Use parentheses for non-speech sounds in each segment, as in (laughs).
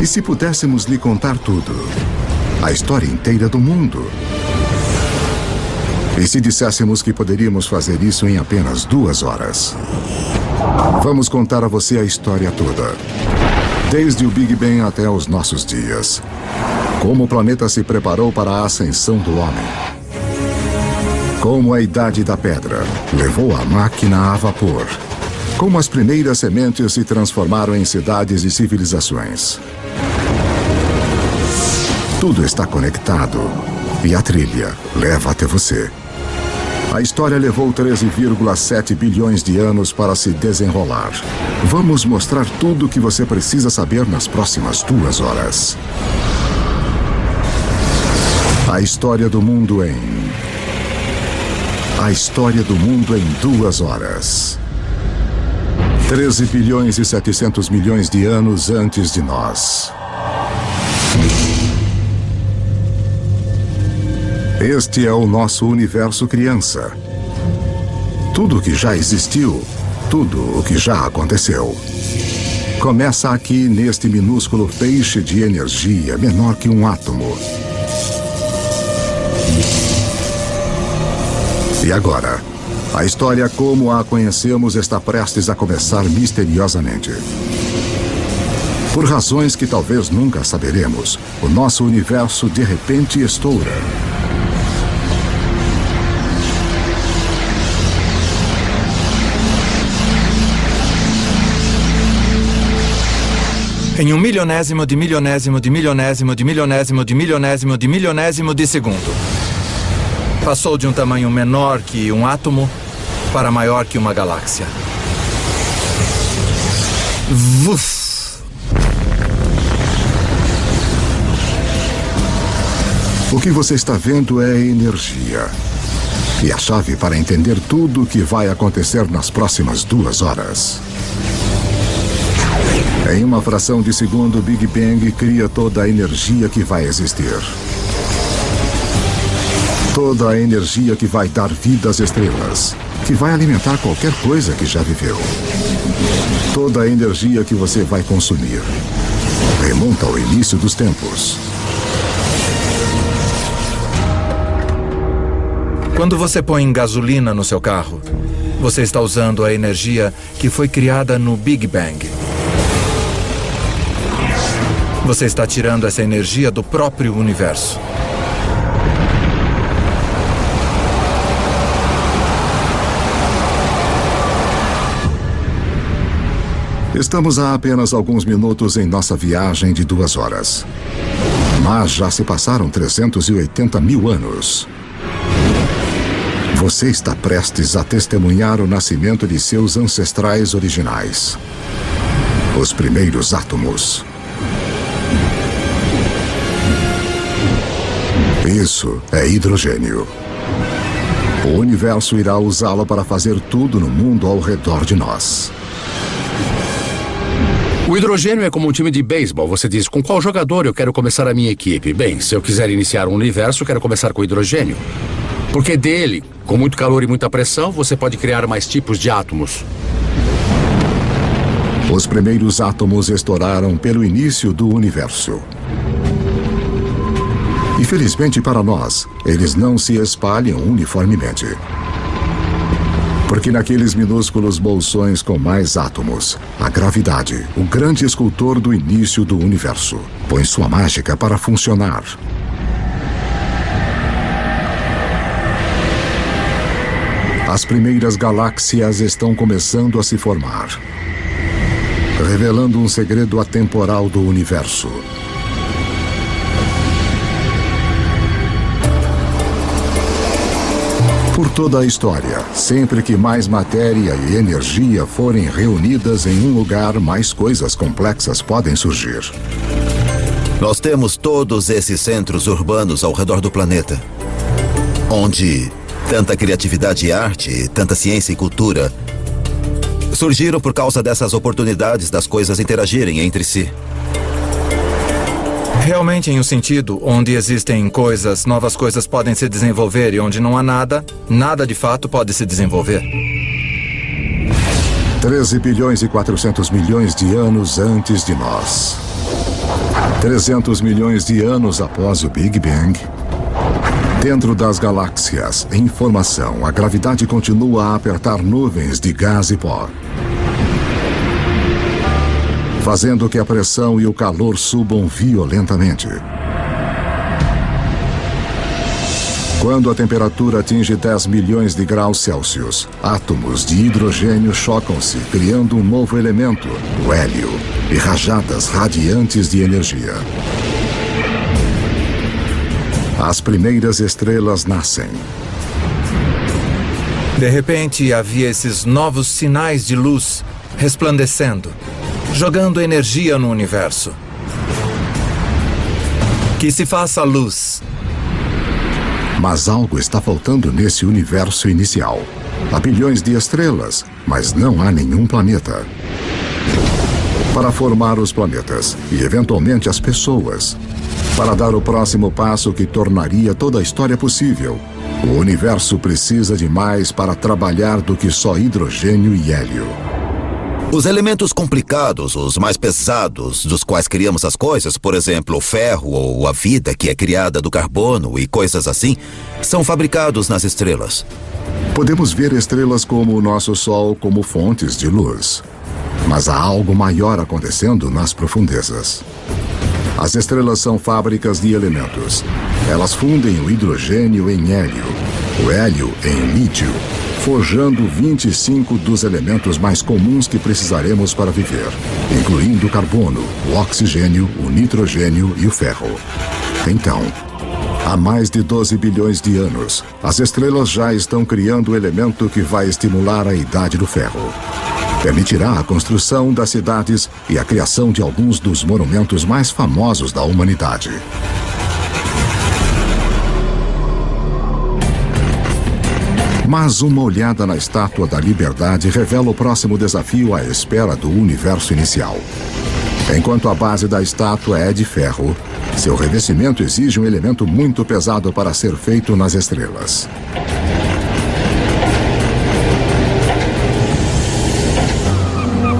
E se pudéssemos lhe contar tudo? A história inteira do mundo? E se disséssemos que poderíamos fazer isso em apenas duas horas? Vamos contar a você a história toda. Desde o Big Bang até os nossos dias. Como o planeta se preparou para a ascensão do homem. Como a Idade da Pedra levou a máquina a vapor. Como as primeiras sementes se transformaram em cidades e civilizações. Tudo está conectado e a trilha leva até você. A história levou 13,7 bilhões de anos para se desenrolar. Vamos mostrar tudo o que você precisa saber nas próximas duas horas. A história do mundo em... A história do mundo em duas horas. 13 bilhões e 700 milhões de anos antes de nós. Este é o nosso universo criança. Tudo o que já existiu, tudo o que já aconteceu. Começa aqui neste minúsculo feixe de energia menor que um átomo. E agora, a história como a conhecemos está prestes a começar misteriosamente. Por razões que talvez nunca saberemos, o nosso universo de repente estoura. Em um milionésimo de milionésimo de milionésimo de milionésimo de milionésimo de milionésimo de segundo. Passou de um tamanho menor que um átomo para maior que uma galáxia. Vuf! O que você está vendo é energia. E a chave para entender tudo o que vai acontecer nas próximas duas horas. Em uma fração de segundo, o Big Bang cria toda a energia que vai existir. Toda a energia que vai dar vida às estrelas, que vai alimentar qualquer coisa que já viveu. Toda a energia que você vai consumir remonta ao início dos tempos. Quando você põe gasolina no seu carro, você está usando a energia que foi criada no Big Bang. Você está tirando essa energia do próprio universo. Estamos a apenas alguns minutos em nossa viagem de duas horas. Mas já se passaram 380 mil anos. Você está prestes a testemunhar o nascimento de seus ancestrais originais. Os primeiros átomos. Isso é hidrogênio. O universo irá usá-lo para fazer tudo no mundo ao redor de nós. O hidrogênio é como um time de beisebol. Você diz, com qual jogador eu quero começar a minha equipe? Bem, se eu quiser iniciar um universo, quero começar com hidrogênio. Porque dele, com muito calor e muita pressão, você pode criar mais tipos de átomos. Os primeiros átomos estouraram pelo início do universo. Infelizmente para nós, eles não se espalham uniformemente. Porque naqueles minúsculos bolsões com mais átomos, a gravidade, o grande escultor do início do universo, põe sua mágica para funcionar. As primeiras galáxias estão começando a se formar, revelando um segredo atemporal do universo. Por toda a história, sempre que mais matéria e energia forem reunidas em um lugar, mais coisas complexas podem surgir. Nós temos todos esses centros urbanos ao redor do planeta, onde tanta criatividade e arte, tanta ciência e cultura surgiram por causa dessas oportunidades das coisas interagirem entre si. Realmente em um sentido onde existem coisas, novas coisas podem se desenvolver e onde não há nada, nada de fato pode se desenvolver. 13 bilhões e 400 milhões de anos antes de nós. 300 milhões de anos após o Big Bang, dentro das galáxias, em formação, a gravidade continua a apertar nuvens de gás e pó. Fazendo que a pressão e o calor subam violentamente. Quando a temperatura atinge 10 milhões de graus Celsius, átomos de hidrogênio chocam-se, criando um novo elemento, o hélio, e rajadas radiantes de energia. As primeiras estrelas nascem. De repente, havia esses novos sinais de luz resplandecendo, jogando energia no universo. Que se faça luz. Mas algo está faltando nesse universo inicial. Há bilhões de estrelas, mas não há nenhum planeta. Para formar os planetas e, eventualmente, as pessoas. Para dar o próximo passo que tornaria toda a história possível. O universo precisa de mais para trabalhar do que só hidrogênio e hélio. Os elementos complicados, os mais pesados, dos quais criamos as coisas, por exemplo, o ferro ou a vida que é criada do carbono e coisas assim, são fabricados nas estrelas. Podemos ver estrelas como o nosso Sol como fontes de luz. Mas há algo maior acontecendo nas profundezas. As estrelas são fábricas de elementos. Elas fundem o hidrogênio em hélio, o hélio em lítio, forjando 25 dos elementos mais comuns que precisaremos para viver, incluindo o carbono, o oxigênio, o nitrogênio e o ferro. Então, há mais de 12 bilhões de anos, as estrelas já estão criando o elemento que vai estimular a idade do ferro. Permitirá a construção das cidades e a criação de alguns dos monumentos mais famosos da humanidade. Mas uma olhada na Estátua da Liberdade revela o próximo desafio à espera do universo inicial. Enquanto a base da estátua é de ferro, seu revestimento exige um elemento muito pesado para ser feito nas estrelas.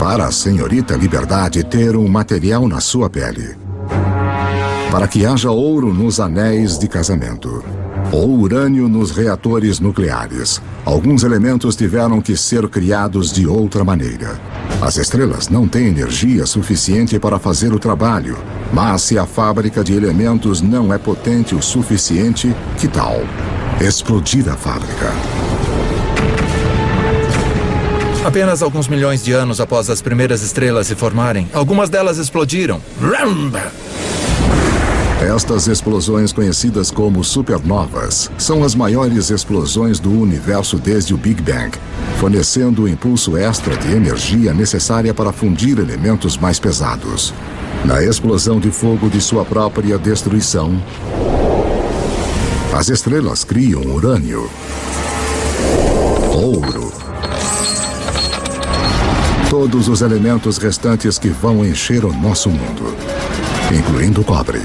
Para a senhorita Liberdade ter um material na sua pele. Para que haja ouro nos anéis de casamento ou urânio nos reatores nucleares. Alguns elementos tiveram que ser criados de outra maneira. As estrelas não têm energia suficiente para fazer o trabalho, mas se a fábrica de elementos não é potente o suficiente, que tal? Explodir a fábrica. Apenas alguns milhões de anos após as primeiras estrelas se formarem, algumas delas explodiram. Ramba! Estas explosões, conhecidas como supernovas, são as maiores explosões do universo desde o Big Bang, fornecendo o impulso extra de energia necessária para fundir elementos mais pesados. Na explosão de fogo de sua própria destruição, as estrelas criam urânio, ouro, todos os elementos restantes que vão encher o nosso mundo, incluindo o cobre.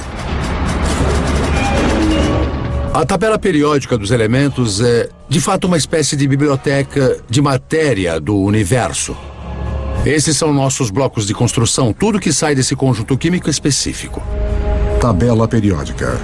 A tabela periódica dos elementos é, de fato, uma espécie de biblioteca de matéria do universo. Esses são nossos blocos de construção, tudo que sai desse conjunto químico específico. Tabela periódica.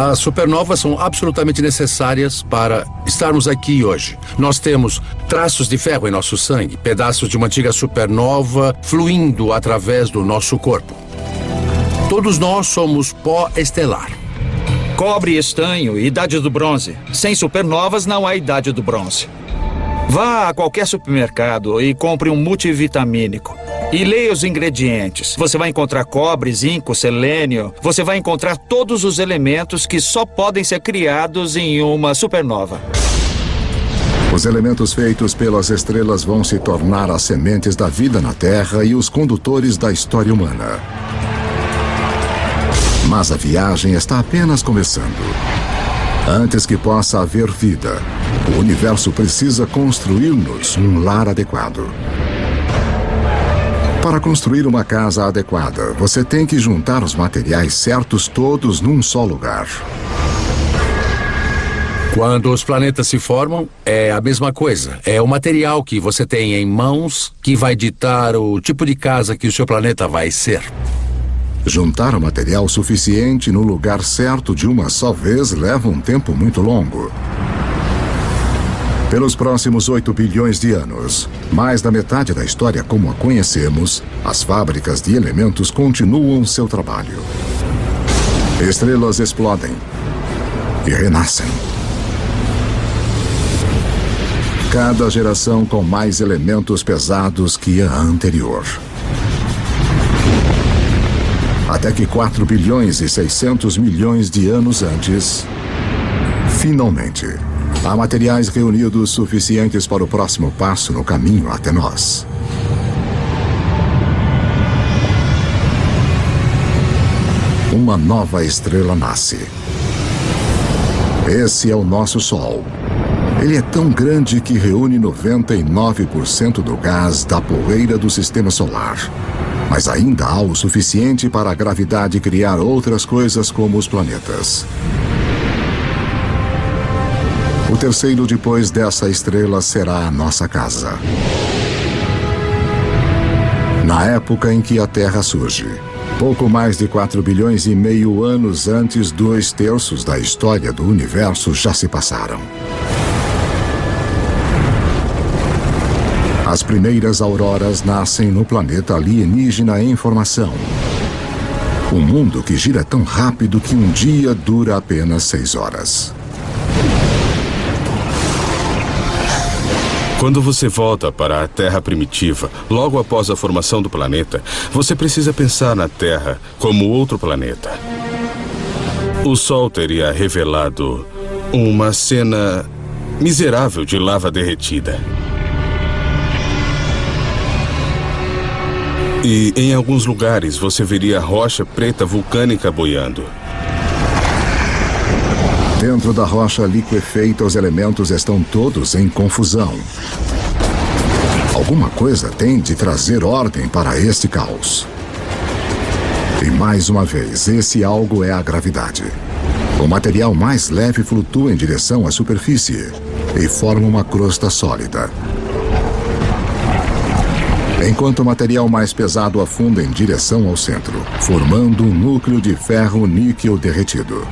As supernovas são absolutamente necessárias para estarmos aqui hoje. Nós temos traços de ferro em nosso sangue, pedaços de uma antiga supernova fluindo através do nosso corpo. Todos nós somos pó estelar. Cobre estanho, idade do bronze. Sem supernovas não há idade do bronze. Vá a qualquer supermercado e compre um multivitamínico. E leia os ingredientes. Você vai encontrar cobre, zinco, selênio. Você vai encontrar todos os elementos que só podem ser criados em uma supernova. Os elementos feitos pelas estrelas vão se tornar as sementes da vida na Terra e os condutores da história humana. Mas a viagem está apenas começando. Antes que possa haver vida, o universo precisa construir-nos um lar adequado. Para construir uma casa adequada, você tem que juntar os materiais certos todos num só lugar. Quando os planetas se formam, é a mesma coisa. É o material que você tem em mãos que vai ditar o tipo de casa que o seu planeta vai ser. Juntar o material suficiente no lugar certo de uma só vez leva um tempo muito longo. Pelos próximos 8 bilhões de anos, mais da metade da história como a conhecemos, as fábricas de elementos continuam seu trabalho. Estrelas explodem e renascem. Cada geração com mais elementos pesados que a anterior. Até que 4 bilhões e 600 milhões de anos antes, finalmente, há materiais reunidos suficientes para o próximo passo no caminho até nós. Uma nova estrela nasce. Esse é o nosso Sol. Ele é tão grande que reúne 99% do gás da poeira do sistema solar. Mas ainda há o suficiente para a gravidade criar outras coisas como os planetas. O terceiro depois dessa estrela será a nossa casa. Na época em que a Terra surge, pouco mais de 4 bilhões e meio anos antes, dois terços da história do universo já se passaram. As primeiras auroras nascem no planeta alienígena em formação. Um mundo que gira tão rápido que um dia dura apenas seis horas. Quando você volta para a Terra primitiva, logo após a formação do planeta, você precisa pensar na Terra como outro planeta. O Sol teria revelado uma cena miserável de lava derretida. E em alguns lugares você veria rocha preta vulcânica boiando. Dentro da rocha liquefeita, os elementos estão todos em confusão. Alguma coisa tem de trazer ordem para este caos. E mais uma vez, esse algo é a gravidade. O material mais leve flutua em direção à superfície e forma uma crosta sólida. Enquanto o material mais pesado afunda em direção ao centro, formando um núcleo de ferro-níquel derretido.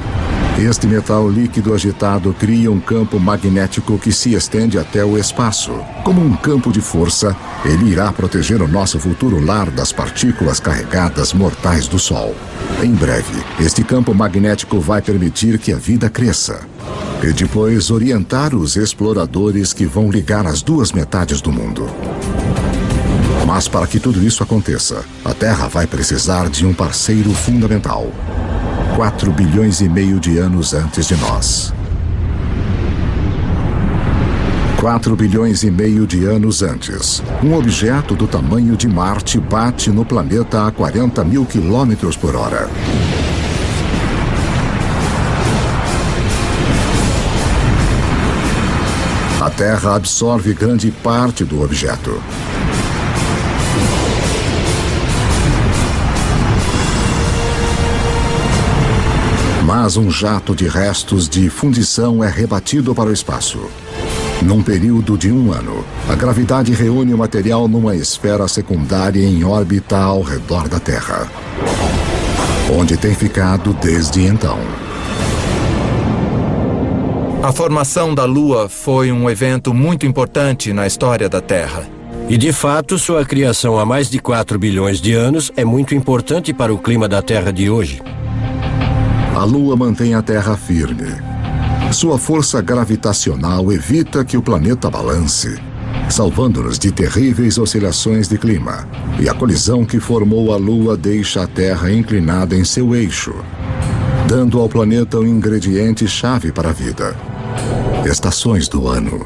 Este metal líquido agitado cria um campo magnético que se estende até o espaço. Como um campo de força, ele irá proteger o nosso futuro lar das partículas carregadas mortais do Sol. Em breve, este campo magnético vai permitir que a vida cresça. E depois orientar os exploradores que vão ligar as duas metades do mundo. Mas para que tudo isso aconteça, a Terra vai precisar de um parceiro fundamental. 4 bilhões e meio de anos antes de nós. 4 bilhões e meio de anos antes, um objeto do tamanho de Marte bate no planeta a 40 mil quilômetros por hora. A Terra absorve grande parte do objeto. Mas um jato de restos de fundição é rebatido para o espaço. Num período de um ano, a gravidade reúne o material numa esfera secundária em órbita ao redor da Terra, onde tem ficado desde então. A formação da Lua foi um evento muito importante na história da Terra. E de fato, sua criação há mais de 4 bilhões de anos é muito importante para o clima da Terra de hoje. A Lua mantém a Terra firme. Sua força gravitacional evita que o planeta balance, salvando-nos de terríveis oscilações de clima. E a colisão que formou a Lua deixa a Terra inclinada em seu eixo, dando ao planeta um ingrediente chave para a vida: estações do ano.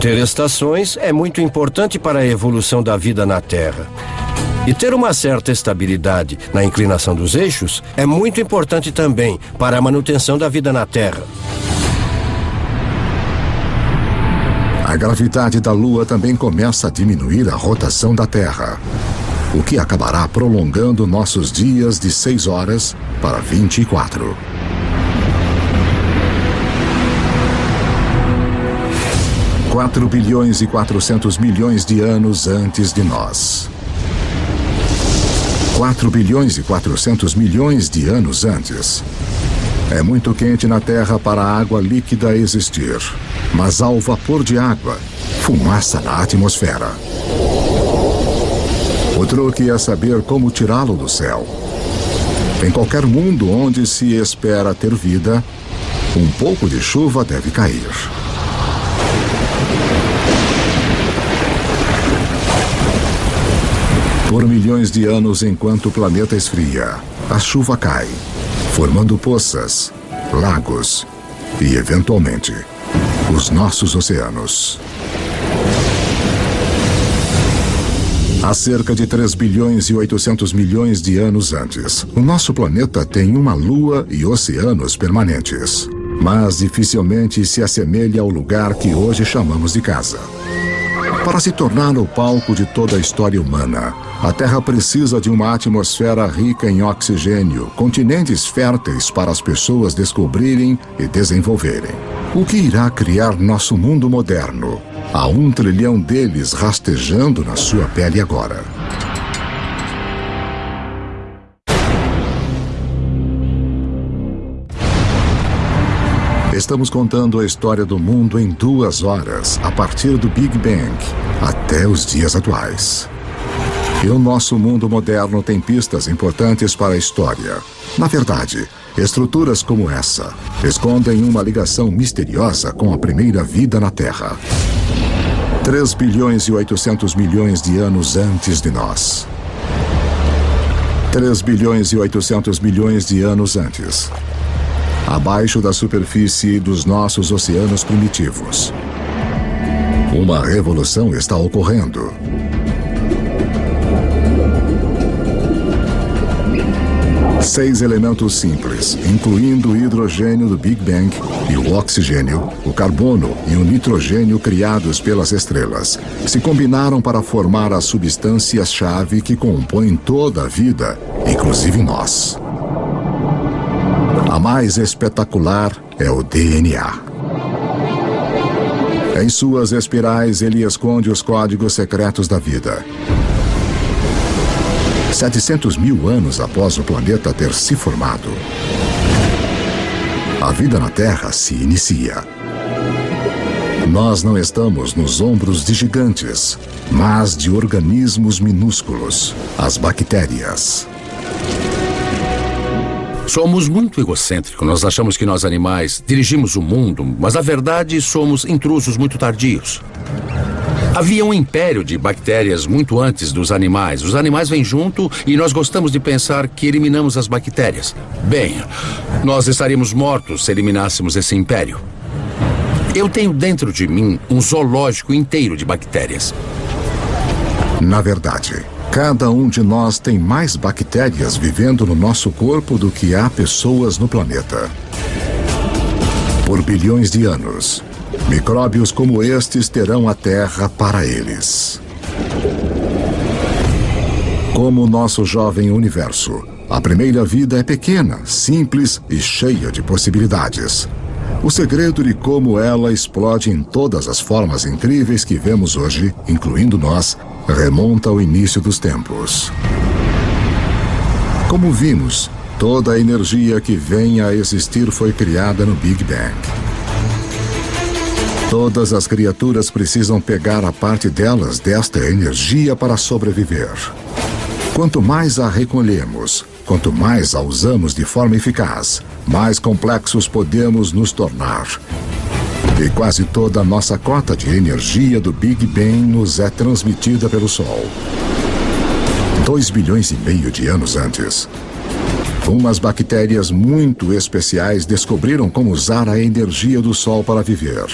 Ter estações é muito importante para a evolução da vida na Terra. E ter uma certa estabilidade na inclinação dos eixos é muito importante também para a manutenção da vida na Terra. A gravidade da Lua também começa a diminuir a rotação da Terra, o que acabará prolongando nossos dias de 6 horas para 24. Quatro bilhões e 400 milhões de anos antes de nós. 4 bilhões e 400 milhões de anos antes. É muito quente na Terra para a água líquida existir, mas há o vapor de água, fumaça na atmosfera. O truque é saber como tirá-lo do céu. Em qualquer mundo onde se espera ter vida, um pouco de chuva deve cair. Por milhões de anos, enquanto o planeta esfria, a chuva cai, formando poças, lagos e, eventualmente, os nossos oceanos. Há cerca de 3 bilhões e 800 milhões de anos antes, o nosso planeta tem uma lua e oceanos permanentes. Mas dificilmente se assemelha ao lugar que hoje chamamos de casa. Para se tornar o palco de toda a história humana, a Terra precisa de uma atmosfera rica em oxigênio, continentes férteis para as pessoas descobrirem e desenvolverem. O que irá criar nosso mundo moderno? Há um trilhão deles rastejando na sua pele agora. Estamos contando a história do mundo em duas horas, a partir do Big Bang até os dias atuais. E o nosso mundo moderno tem pistas importantes para a história. Na verdade, estruturas como essa escondem uma ligação misteriosa com a primeira vida na Terra. 3 bilhões e 800 milhões de anos antes de nós. 3 bilhões e 800 milhões de anos antes abaixo da superfície dos nossos oceanos primitivos. Uma revolução está ocorrendo. Seis elementos simples, incluindo o hidrogênio do Big Bang e o oxigênio, o carbono e o nitrogênio criados pelas estrelas, se combinaram para formar as substâncias-chave que compõem toda a vida, inclusive nós. A mais espetacular é o DNA. Em suas espirais, ele esconde os códigos secretos da vida. 700 mil anos após o planeta ter se formado, a vida na Terra se inicia. Nós não estamos nos ombros de gigantes, mas de organismos minúsculos, as bactérias. Somos muito egocêntricos. Nós achamos que nós animais dirigimos o mundo, mas na verdade somos intrusos muito tardios. Havia um império de bactérias muito antes dos animais. Os animais vêm junto e nós gostamos de pensar que eliminamos as bactérias. Bem, nós estaríamos mortos se eliminássemos esse império. Eu tenho dentro de mim um zoológico inteiro de bactérias. Na verdade, Cada um de nós tem mais bactérias vivendo no nosso corpo do que há pessoas no planeta. Por bilhões de anos, micróbios como estes terão a Terra para eles. Como o nosso jovem universo, a primeira vida é pequena, simples e cheia de possibilidades. O segredo de como ela explode em todas as formas incríveis que vemos hoje, incluindo nós, remonta ao início dos tempos. Como vimos, toda a energia que vem a existir foi criada no Big Bang. Todas as criaturas precisam pegar a parte delas desta energia para sobreviver. Quanto mais a recolhemos, quanto mais a usamos de forma eficaz, mais complexos podemos nos tornar. E quase toda a nossa cota de energia do Big Bang nos é transmitida pelo Sol. Dois bilhões e meio de anos antes, umas bactérias muito especiais descobriram como usar a energia do Sol para viver.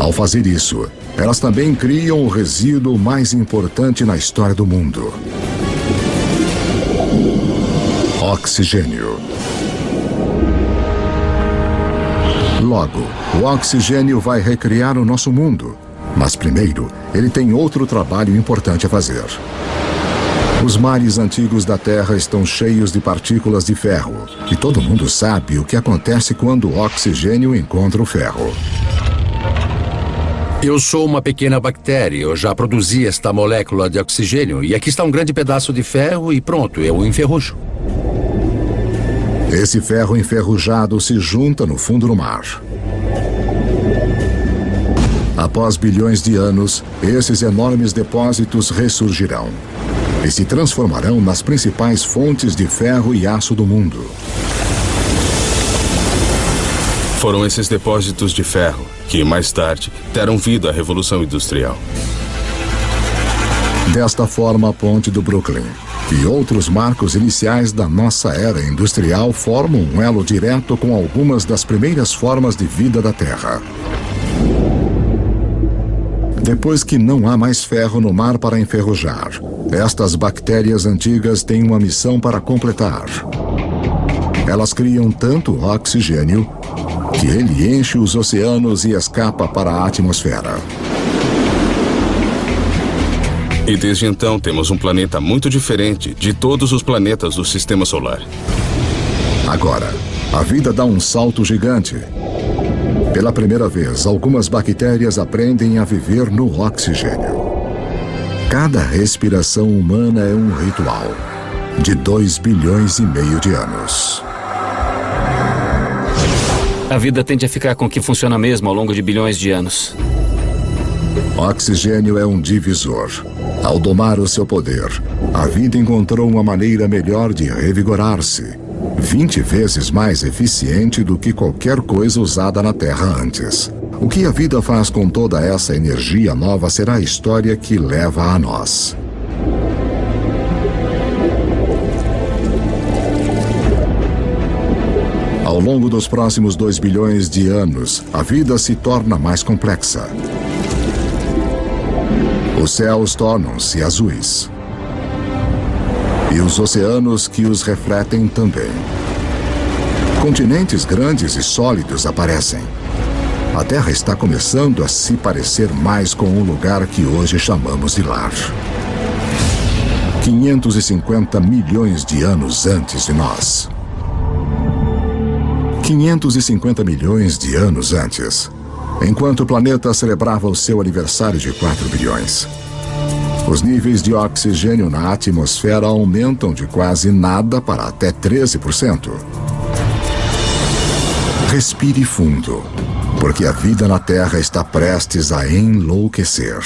Ao fazer isso, elas também criam o resíduo mais importante na história do mundo. Oxigênio. Logo, o oxigênio vai recriar o nosso mundo. Mas primeiro, ele tem outro trabalho importante a fazer. Os mares antigos da Terra estão cheios de partículas de ferro. E todo mundo sabe o que acontece quando o oxigênio encontra o ferro. Eu sou uma pequena bactéria. Eu já produzi esta molécula de oxigênio. E aqui está um grande pedaço de ferro e pronto, eu o enferrujo. Esse ferro enferrujado se junta no fundo do mar. Após bilhões de anos, esses enormes depósitos ressurgirão e se transformarão nas principais fontes de ferro e aço do mundo. Foram esses depósitos de ferro que, mais tarde, deram vida à Revolução Industrial. Desta forma, a ponte do Brooklyn e outros marcos iniciais da nossa era industrial formam um elo direto com algumas das primeiras formas de vida da Terra. Depois que não há mais ferro no mar para enferrujar, estas bactérias antigas têm uma missão para completar. Elas criam tanto oxigênio que ele enche os oceanos e escapa para a atmosfera. E desde então temos um planeta muito diferente de todos os planetas do sistema solar. Agora, a vida dá um salto gigante. Pela primeira vez, algumas bactérias aprendem a viver no oxigênio. Cada respiração humana é um ritual de 2 bilhões e meio de anos. A vida tende a ficar com o que funciona mesmo ao longo de bilhões de anos. Oxigênio é um divisor. Ao domar o seu poder, a vida encontrou uma maneira melhor de revigorar-se. 20 vezes mais eficiente do que qualquer coisa usada na Terra antes. O que a vida faz com toda essa energia nova será a história que leva a nós. Ao longo dos próximos 2 bilhões de anos, a vida se torna mais complexa. Os céus tornam-se azuis. E os oceanos que os refletem também. Continentes grandes e sólidos aparecem. A Terra está começando a se parecer mais com o lugar que hoje chamamos de lar. 550 milhões de anos antes de nós. 550 milhões de anos antes, enquanto o planeta celebrava o seu aniversário de 4 bilhões. Os níveis de oxigênio na atmosfera aumentam de quase nada para até 13%. Respire fundo, porque a vida na Terra está prestes a enlouquecer.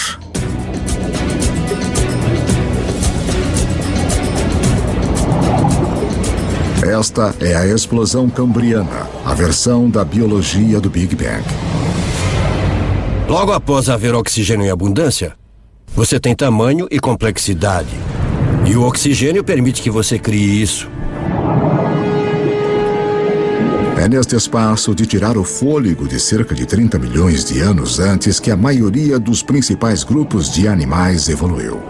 Esta é a explosão cambriana, a versão da biologia do Big Bang. Logo após haver oxigênio em abundância, você tem tamanho e complexidade. E o oxigênio permite que você crie isso. É neste espaço de tirar o fôlego de cerca de 30 milhões de anos antes que a maioria dos principais grupos de animais evoluiu.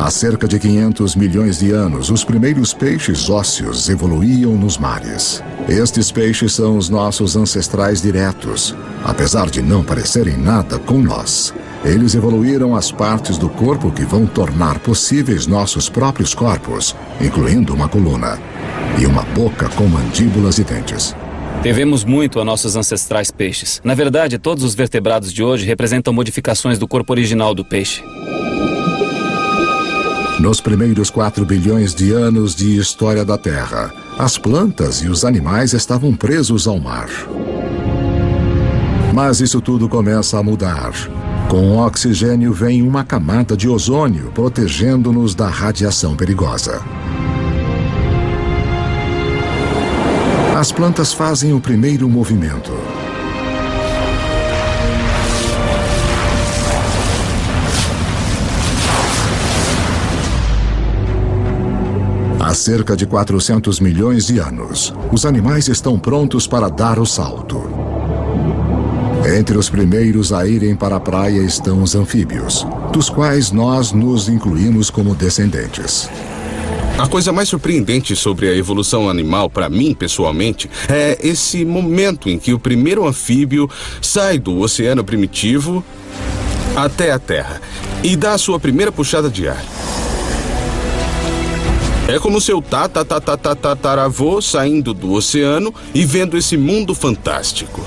Há cerca de 500 milhões de anos, os primeiros peixes ósseos evoluíam nos mares. Estes peixes são os nossos ancestrais diretos, apesar de não parecerem nada com nós. Eles evoluíram as partes do corpo que vão tornar possíveis nossos próprios corpos, incluindo uma coluna e uma boca com mandíbulas e dentes. Devemos muito a nossos ancestrais peixes. Na verdade, todos os vertebrados de hoje representam modificações do corpo original do peixe. Nos primeiros 4 bilhões de anos de história da Terra, as plantas e os animais estavam presos ao mar. Mas isso tudo começa a mudar. Com o oxigênio vem uma camada de ozônio protegendo-nos da radiação perigosa. As plantas fazem o primeiro movimento. Há cerca de 400 milhões de anos, os animais estão prontos para dar o salto. Entre os primeiros a irem para a praia estão os anfíbios, dos quais nós nos incluímos como descendentes. A coisa mais surpreendente sobre a evolução animal, para mim pessoalmente, é esse momento em que o primeiro anfíbio sai do oceano primitivo até a Terra e dá a sua primeira puxada de ar. É como seu tataravô saindo do oceano e vendo esse mundo fantástico.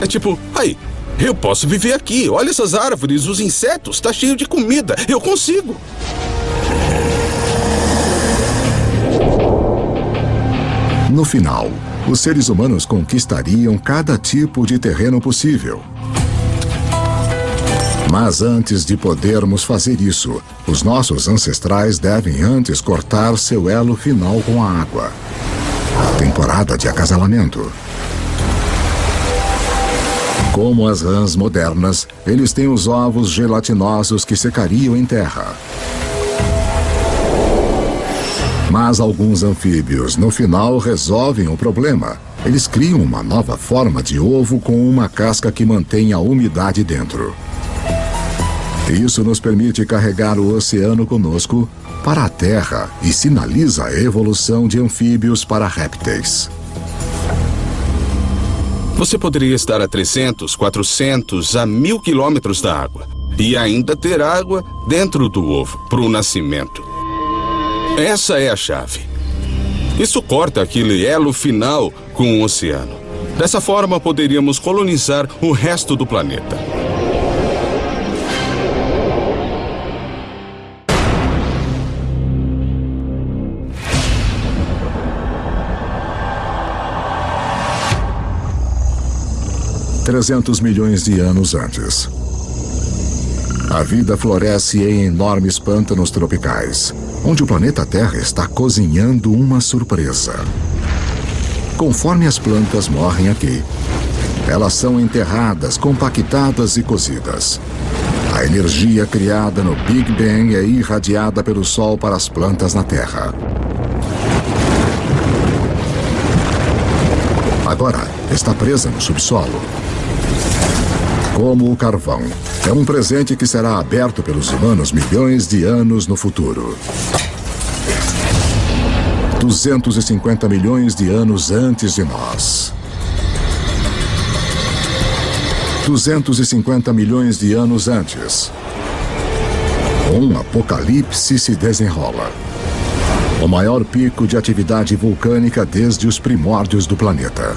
É tipo, aí, eu posso viver aqui. Olha essas árvores, os insetos, tá cheio de comida. Eu consigo. No final, os seres humanos conquistariam cada tipo de terreno possível. Mas antes de podermos fazer isso, os nossos ancestrais devem antes cortar seu elo final com a água. Temporada de acasalamento. Como as rãs modernas, eles têm os ovos gelatinosos que secariam em terra. Mas alguns anfíbios, no final, resolvem o problema. Eles criam uma nova forma de ovo com uma casca que mantém a umidade dentro. Isso nos permite carregar o oceano conosco para a Terra e sinaliza a evolução de anfíbios para répteis. Você poderia estar a 300, 400, a mil quilômetros da água e ainda ter água dentro do ovo para o nascimento. Essa é a chave. Isso corta aquele elo final com o oceano. Dessa forma, poderíamos colonizar o resto do planeta. Trezentos milhões de anos antes. A vida floresce em enormes pântanos tropicais, onde o planeta Terra está cozinhando uma surpresa. Conforme as plantas morrem aqui, elas são enterradas, compactadas e cozidas. A energia criada no Big Bang é irradiada pelo Sol para as plantas na Terra. Agora está presa no subsolo. Como o carvão, é um presente que será aberto pelos humanos milhões de anos no futuro. 250 milhões de anos antes de nós. 250 milhões de anos antes. Um apocalipse se desenrola. O maior pico de atividade vulcânica desde os primórdios do planeta.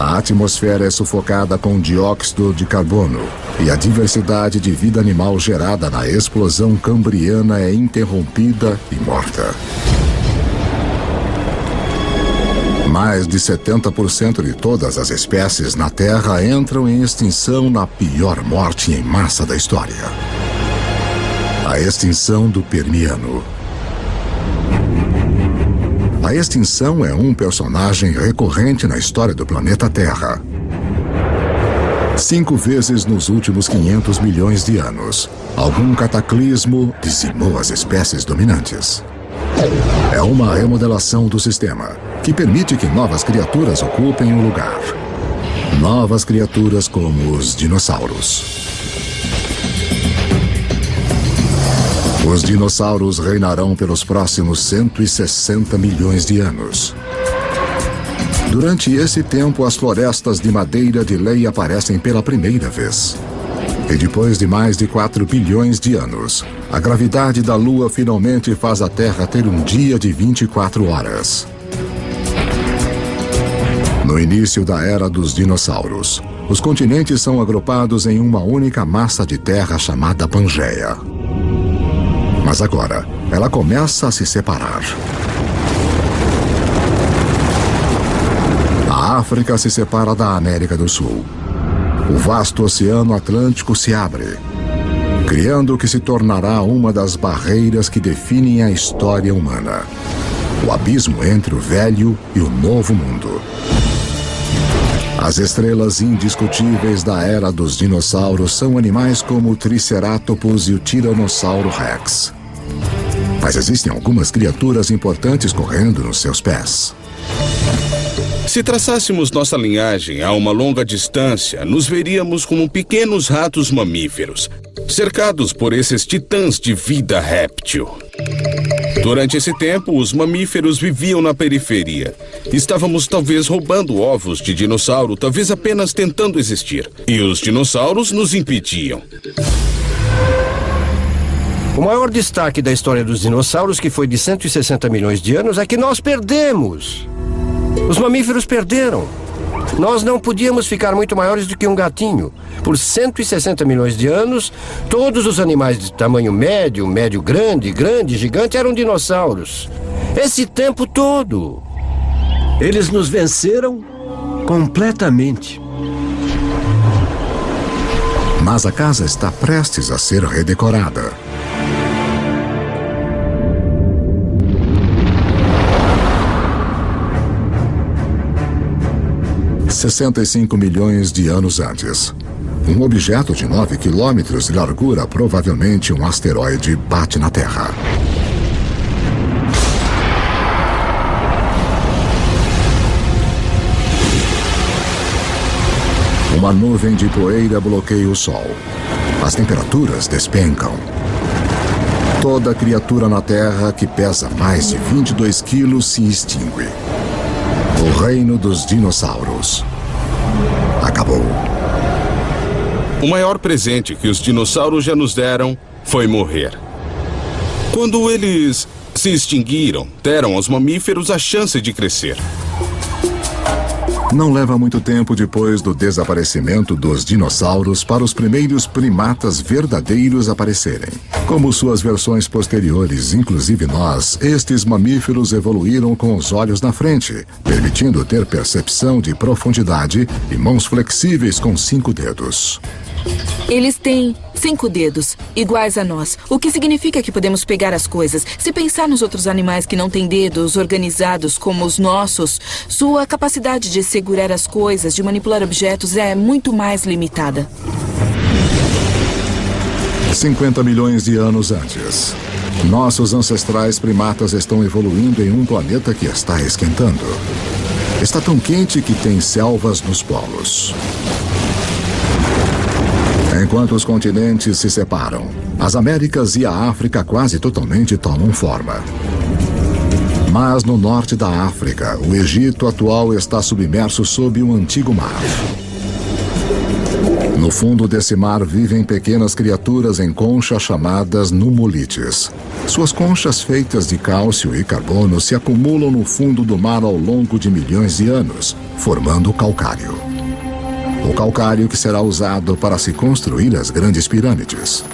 A atmosfera é sufocada com dióxido de carbono e a diversidade de vida animal gerada na explosão cambriana é interrompida e morta. Mais de 70% de todas as espécies na Terra entram em extinção na pior morte em massa da história. A extinção do Permiano. A extinção é um personagem recorrente na história do planeta Terra. Cinco vezes nos últimos 500 milhões de anos, algum cataclismo dizimou as espécies dominantes. É uma remodelação do sistema que permite que novas criaturas ocupem o lugar. Novas criaturas como os dinossauros. Os dinossauros reinarão pelos próximos 160 milhões de anos. Durante esse tempo, as florestas de madeira de lei aparecem pela primeira vez. E depois de mais de 4 bilhões de anos, a gravidade da Lua finalmente faz a Terra ter um dia de 24 horas. No início da era dos dinossauros, os continentes são agrupados em uma única massa de terra chamada Pangeia. Mas agora, ela começa a se separar. A África se separa da América do Sul. O vasto Oceano Atlântico se abre, criando o que se tornará uma das barreiras que definem a história humana. O abismo entre o velho e o novo mundo. As estrelas indiscutíveis da era dos dinossauros são animais como o Triceratops e o Tiranossauro Rex. Mas existem algumas criaturas importantes correndo nos seus pés. Se traçássemos nossa linhagem a uma longa distância, nos veríamos como pequenos ratos mamíferos, cercados por esses titãs de vida réptil. Durante esse tempo, os mamíferos viviam na periferia. Estávamos talvez roubando ovos de dinossauro, talvez apenas tentando existir. E os dinossauros nos impediam. O maior destaque da história dos dinossauros, que foi de 160 milhões de anos, é que nós perdemos. Os mamíferos perderam. Nós não podíamos ficar muito maiores do que um gatinho. Por 160 milhões de anos, todos os animais de tamanho médio, médio grande, grande, gigante eram dinossauros. Esse tempo todo. Eles nos venceram completamente. Mas a casa está prestes a ser redecorada. Sessenta e cinco milhões de anos antes. Um objeto de 9 quilômetros de largura, provavelmente um asteroide, bate na Terra. Uma nuvem de poeira bloqueia o Sol. As temperaturas despencam. Toda criatura na Terra que pesa mais de 22 quilos se extingue. O reino dos dinossauros acabou. O maior presente que os dinossauros já nos deram foi morrer. Quando eles se extinguiram, deram aos mamíferos a chance de crescer. Não leva muito tempo depois do desaparecimento dos dinossauros para os primeiros primatas verdadeiros aparecerem. Como suas versões posteriores, inclusive nós, estes mamíferos evoluíram com os olhos na frente, permitindo ter percepção de profundidade e mãos flexíveis com cinco dedos. Eles têm cinco dedos, iguais a nós, o que significa que podemos pegar as coisas. Se pensar nos outros animais que não têm dedos organizados como os nossos, sua capacidade de segurar as coisas, de manipular objetos é muito mais limitada. 50 milhões de anos antes. Nossos ancestrais primatas estão evoluindo em um planeta que está esquentando. Está tão quente que tem selvas nos polos. Enquanto os continentes se separam, as Américas e a África quase totalmente tomam forma. Mas no norte da África, o Egito atual está submerso sob um antigo mar. No fundo desse mar vivem pequenas criaturas em conchas chamadas numulites. Suas conchas feitas de cálcio e carbono se acumulam no fundo do mar ao longo de milhões de anos, formando calcário. O calcário que será usado para se construir as grandes pirâmides.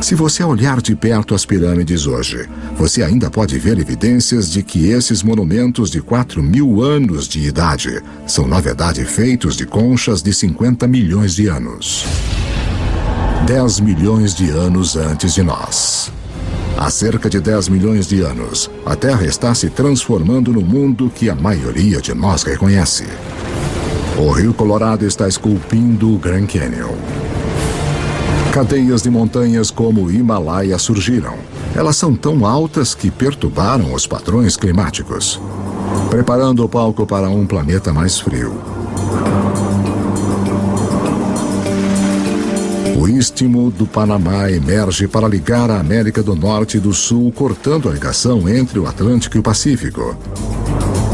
Se você olhar de perto as pirâmides hoje, você ainda pode ver evidências de que esses monumentos de 4 mil anos de idade são, na verdade, feitos de conchas de 50 milhões de anos. 10 milhões de anos antes de nós. Há cerca de 10 milhões de anos, a Terra está se transformando no mundo que a maioria de nós reconhece. O Rio Colorado está esculpindo o Grand Canyon. Cadeias de montanhas como o Himalaia surgiram. Elas são tão altas que perturbaram os padrões climáticos, preparando o palco para um planeta mais frio. O Istmo do Panamá emerge para ligar a América do Norte e do Sul, cortando a ligação entre o Atlântico e o Pacífico,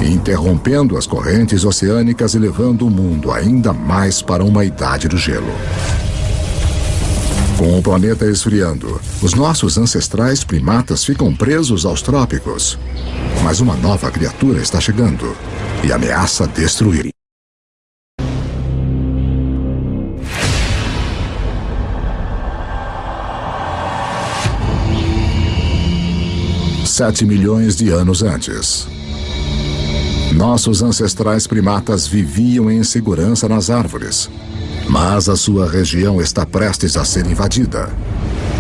interrompendo as correntes oceânicas e levando o mundo ainda mais para uma idade do gelo. Com o planeta esfriando, os nossos ancestrais primatas ficam presos aos trópicos. Mas uma nova criatura está chegando e ameaça destruir. Sete milhões de anos antes. Nossos ancestrais primatas viviam em segurança nas árvores, mas a sua região está prestes a ser invadida.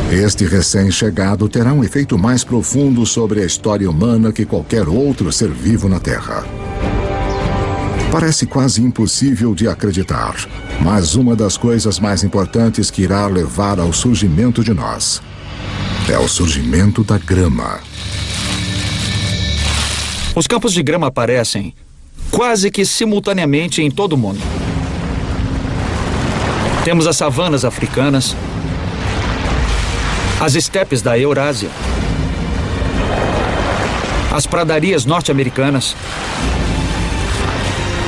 Este recém-chegado terá um efeito mais profundo sobre a história humana que qualquer outro ser vivo na Terra. Parece quase impossível de acreditar, mas uma das coisas mais importantes que irá levar ao surgimento de nós é o surgimento da grama. Os campos de grama aparecem quase que simultaneamente em todo o mundo. Temos as savanas africanas, as estepes da Eurásia, as pradarias norte-americanas,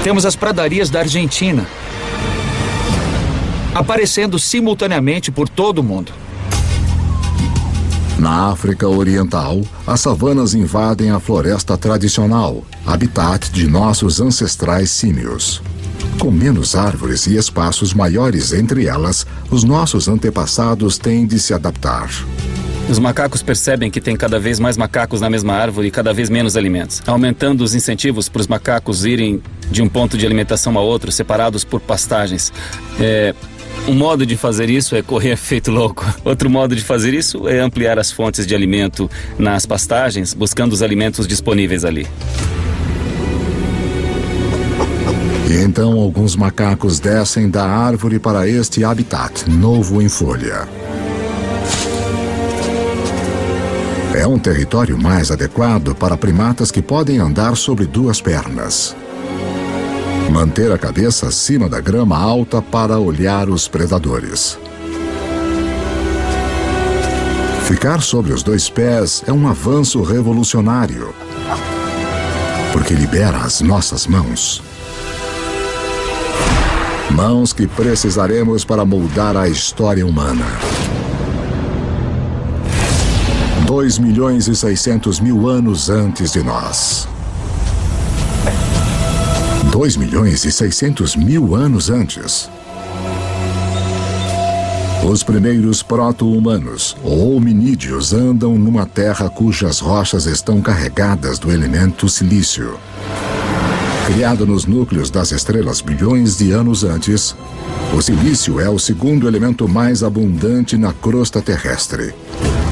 temos as pradarias da Argentina, aparecendo simultaneamente por todo o mundo. Na África Oriental, as savanas invadem a floresta tradicional, habitat de nossos ancestrais símios. Com menos árvores e espaços maiores entre elas, os nossos antepassados têm de se adaptar. Os macacos percebem que tem cada vez mais macacos na mesma árvore e cada vez menos alimentos, aumentando os incentivos para os macacos irem de um ponto de alimentação a outro, separados por pastagens. É, um modo de fazer isso é correr (laughs) feito louco. Outro modo de fazer isso é ampliar as fontes de alimento nas pastagens, buscando os alimentos disponíveis ali. E então alguns macacos descem da árvore para este habitat novo em folha. É um território mais adequado para primatas que podem andar sobre duas pernas. Manter a cabeça acima da grama alta para olhar os predadores. Ficar sobre os dois pés é um avanço revolucionário, porque libera as nossas mãos. Mãos que precisaremos para moldar a história humana. 2 milhões e 600 mil anos antes de nós. 2 milhões e 600 mil anos antes. Os primeiros proto-humanos, ou hominídeos, andam numa terra cujas rochas estão carregadas do elemento silício. Criado nos núcleos das estrelas bilhões de anos antes, o silício é o segundo elemento mais abundante na crosta terrestre.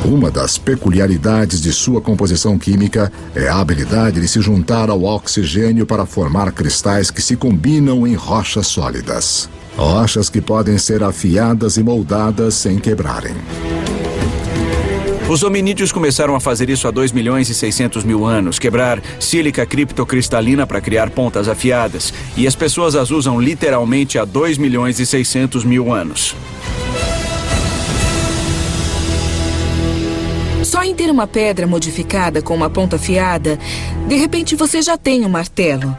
Uma das peculiaridades de sua composição química é a habilidade de se juntar ao oxigênio para formar cristais que se combinam em rochas sólidas. Rochas que podem ser afiadas e moldadas sem quebrarem. Os hominídeos começaram a fazer isso há 2 milhões e 600 mil anos, quebrar sílica criptocristalina para criar pontas afiadas. E as pessoas as usam literalmente há 2 milhões e 600 mil anos. Só em ter uma pedra modificada com uma ponta afiada, de repente você já tem um martelo.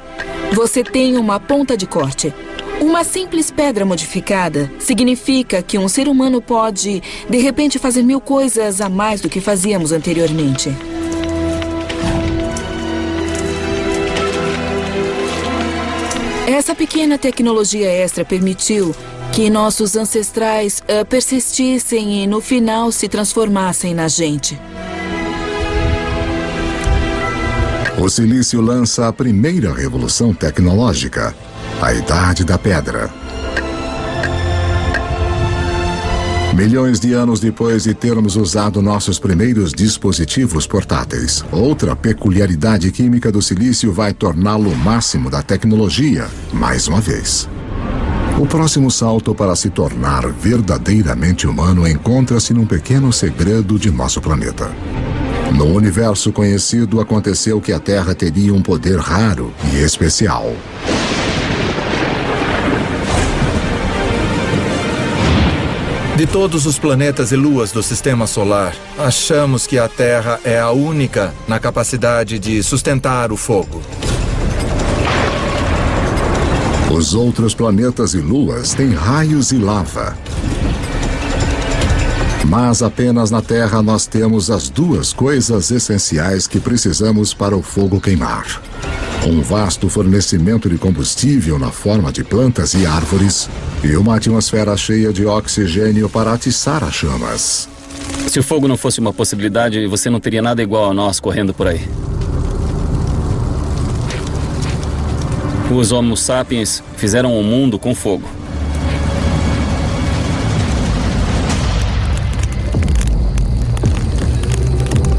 Você tem uma ponta de corte. Uma simples pedra modificada significa que um ser humano pode, de repente, fazer mil coisas a mais do que fazíamos anteriormente. Essa pequena tecnologia extra permitiu que nossos ancestrais uh, persistissem e no final se transformassem na gente. O silício lança a primeira revolução tecnológica, a Idade da Pedra. Milhões de anos depois de termos usado nossos primeiros dispositivos portáteis, outra peculiaridade química do silício vai torná-lo o máximo da tecnologia, mais uma vez. O próximo salto para se tornar verdadeiramente humano encontra-se num pequeno segredo de nosso planeta. No universo conhecido, aconteceu que a Terra teria um poder raro e especial. De todos os planetas e luas do sistema solar, achamos que a Terra é a única na capacidade de sustentar o fogo. Os outros planetas e luas têm raios e lava. Mas apenas na Terra nós temos as duas coisas essenciais que precisamos para o fogo queimar: um vasto fornecimento de combustível na forma de plantas e árvores e uma atmosfera cheia de oxigênio para atiçar as chamas. Se o fogo não fosse uma possibilidade, você não teria nada igual a nós correndo por aí. Os Homo sapiens fizeram o um mundo com fogo.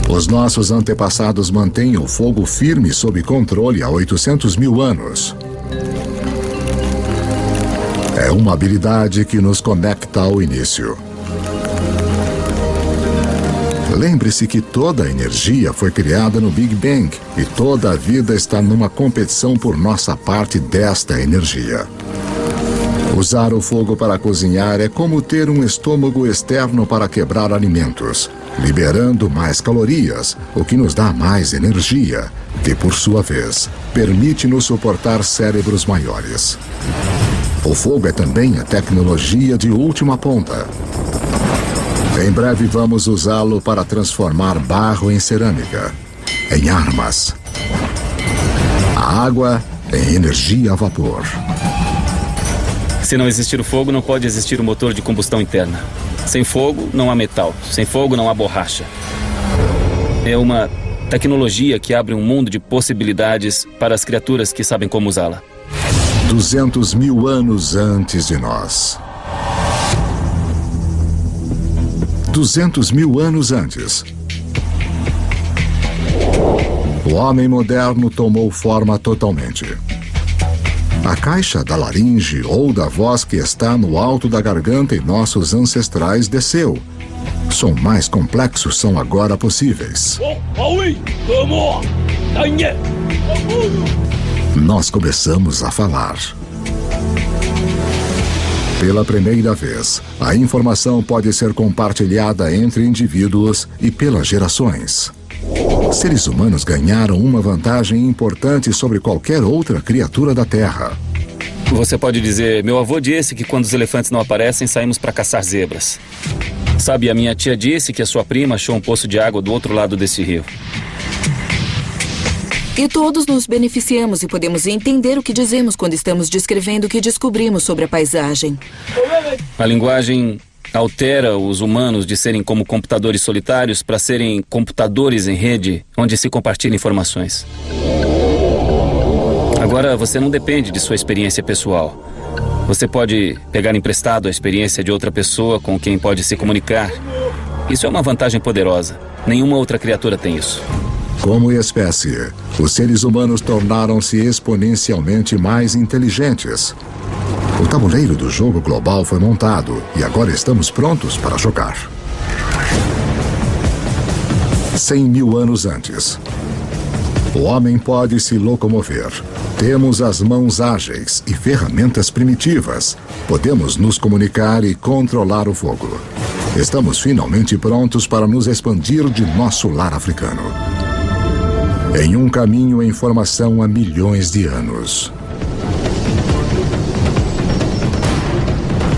Os nossos antepassados mantêm o fogo firme sob controle há 800 mil anos. É uma habilidade que nos conecta ao início. Lembre-se que toda a energia foi criada no Big Bang e toda a vida está numa competição por nossa parte desta energia. Usar o fogo para cozinhar é como ter um estômago externo para quebrar alimentos, liberando mais calorias, o que nos dá mais energia, que por sua vez permite-nos suportar cérebros maiores. O fogo é também a tecnologia de última ponta. Em breve vamos usá-lo para transformar barro em cerâmica, em armas, a água em energia a vapor Se não existir o fogo, não pode existir o motor de combustão interna. Sem fogo, não há metal. Sem fogo, não há borracha. É uma tecnologia que abre um mundo de possibilidades para as criaturas que sabem como usá-la. 200 mil anos antes de nós. 200 mil anos antes. O homem moderno tomou forma totalmente. A caixa da laringe ou da voz que está no alto da garganta em nossos ancestrais desceu. Som mais complexos são agora possíveis. Nós começamos a falar. Pela primeira vez, a informação pode ser compartilhada entre indivíduos e pelas gerações. Seres humanos ganharam uma vantagem importante sobre qualquer outra criatura da Terra. Você pode dizer: meu avô disse que quando os elefantes não aparecem, saímos para caçar zebras. Sabe, a minha tia disse que a sua prima achou um poço de água do outro lado desse rio. E todos nos beneficiamos e podemos entender o que dizemos quando estamos descrevendo o que descobrimos sobre a paisagem. A linguagem altera os humanos de serem como computadores solitários para serem computadores em rede onde se compartilham informações. Agora você não depende de sua experiência pessoal. Você pode pegar emprestado a experiência de outra pessoa com quem pode se comunicar. Isso é uma vantagem poderosa. Nenhuma outra criatura tem isso. Como espécie, os seres humanos tornaram-se exponencialmente mais inteligentes. O tabuleiro do jogo global foi montado e agora estamos prontos para jogar. 100 mil anos antes. O homem pode se locomover. Temos as mãos ágeis e ferramentas primitivas. Podemos nos comunicar e controlar o fogo. Estamos finalmente prontos para nos expandir de nosso lar africano. Em um caminho em formação há milhões de anos.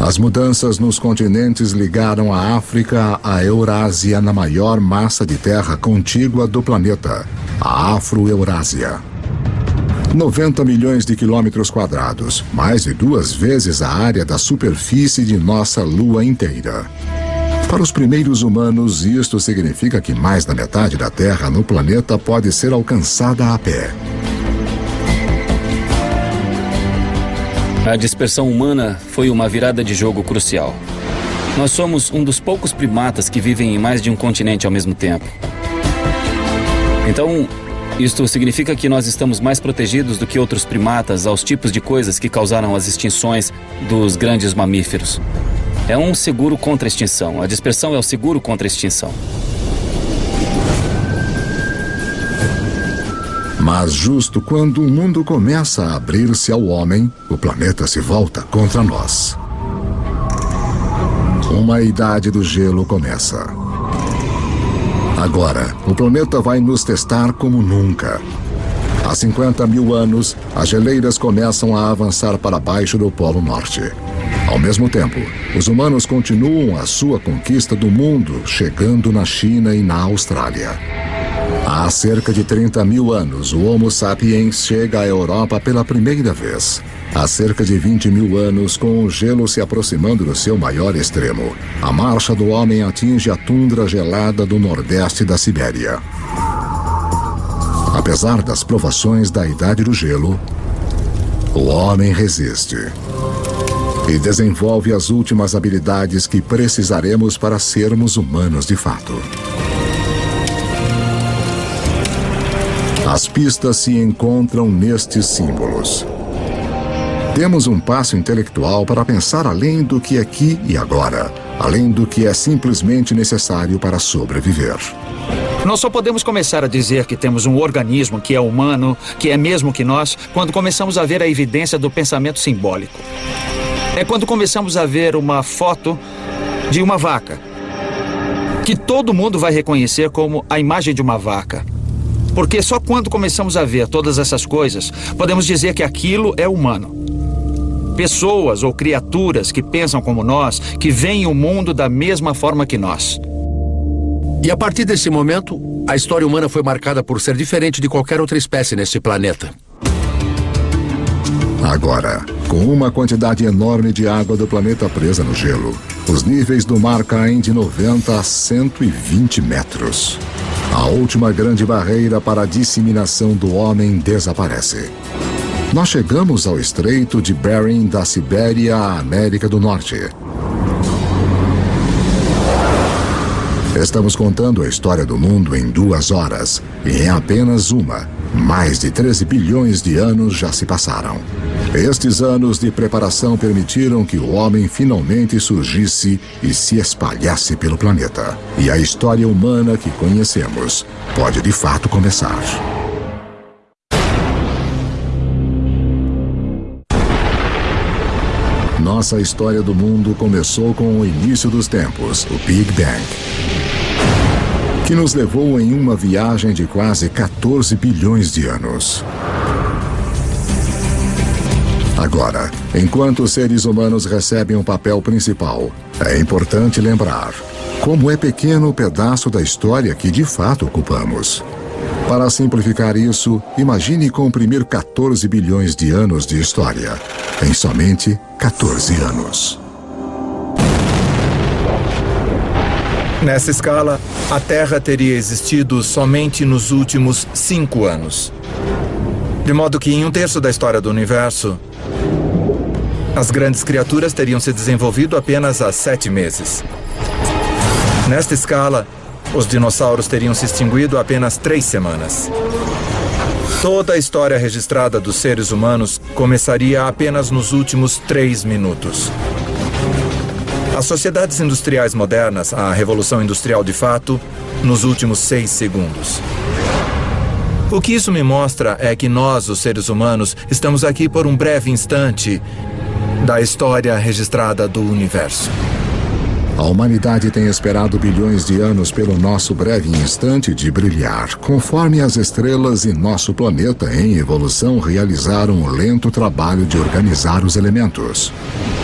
As mudanças nos continentes ligaram a África à Eurásia na maior massa de terra contígua do planeta, a Afro-Eurásia. 90 milhões de quilômetros quadrados, mais de duas vezes a área da superfície de nossa Lua inteira. Para os primeiros humanos, isto significa que mais da metade da Terra no planeta pode ser alcançada a pé. A dispersão humana foi uma virada de jogo crucial. Nós somos um dos poucos primatas que vivem em mais de um continente ao mesmo tempo. Então, isto significa que nós estamos mais protegidos do que outros primatas aos tipos de coisas que causaram as extinções dos grandes mamíferos. É um seguro contra extinção. A dispersão é o seguro contra extinção. Mas justo quando o mundo começa a abrir-se ao homem, o planeta se volta contra nós. Uma idade do gelo começa. Agora, o planeta vai nos testar como nunca. Há 50 mil anos, as geleiras começam a avançar para baixo do Polo Norte. Ao mesmo tempo, os humanos continuam a sua conquista do mundo, chegando na China e na Austrália. Há cerca de 30 mil anos, o Homo sapiens chega à Europa pela primeira vez. Há cerca de 20 mil anos, com o gelo se aproximando do seu maior extremo, a marcha do homem atinge a tundra gelada do nordeste da Sibéria. Apesar das provações da Idade do Gelo, o homem resiste e desenvolve as últimas habilidades que precisaremos para sermos humanos de fato. As pistas se encontram nestes símbolos. Temos um passo intelectual para pensar além do que aqui e agora, além do que é simplesmente necessário para sobreviver. Nós só podemos começar a dizer que temos um organismo que é humano, que é mesmo que nós, quando começamos a ver a evidência do pensamento simbólico. É quando começamos a ver uma foto de uma vaca, que todo mundo vai reconhecer como a imagem de uma vaca. Porque só quando começamos a ver todas essas coisas, podemos dizer que aquilo é humano. Pessoas ou criaturas que pensam como nós, que veem o mundo da mesma forma que nós. E a partir desse momento, a história humana foi marcada por ser diferente de qualquer outra espécie neste planeta. Agora, com uma quantidade enorme de água do planeta presa no gelo, os níveis do mar caem de 90 a 120 metros. A última grande barreira para a disseminação do homem desaparece. Nós chegamos ao estreito de Bering da Sibéria à América do Norte. Estamos contando a história do mundo em duas horas, e em apenas uma, mais de 13 bilhões de anos já se passaram. Estes anos de preparação permitiram que o homem finalmente surgisse e se espalhasse pelo planeta. E a história humana que conhecemos pode de fato começar. Nossa história do mundo começou com o início dos tempos, o Big Bang, que nos levou em uma viagem de quase 14 bilhões de anos. Agora, enquanto os seres humanos recebem um papel principal, é importante lembrar como é pequeno o pedaço da história que de fato ocupamos. Para simplificar isso, imagine comprimir 14 bilhões de anos de história em somente 14 anos. Nessa escala, a Terra teria existido somente nos últimos cinco anos. De modo que, em um terço da história do universo, as grandes criaturas teriam se desenvolvido apenas há sete meses. Nesta escala, os dinossauros teriam se extinguido há apenas três semanas. Toda a história registrada dos seres humanos começaria apenas nos últimos três minutos. As sociedades industriais modernas, a Revolução Industrial de fato, nos últimos seis segundos. O que isso me mostra é que nós, os seres humanos, estamos aqui por um breve instante da história registrada do universo. A humanidade tem esperado bilhões de anos pelo nosso breve instante de brilhar, conforme as estrelas e nosso planeta em evolução realizaram o lento trabalho de organizar os elementos,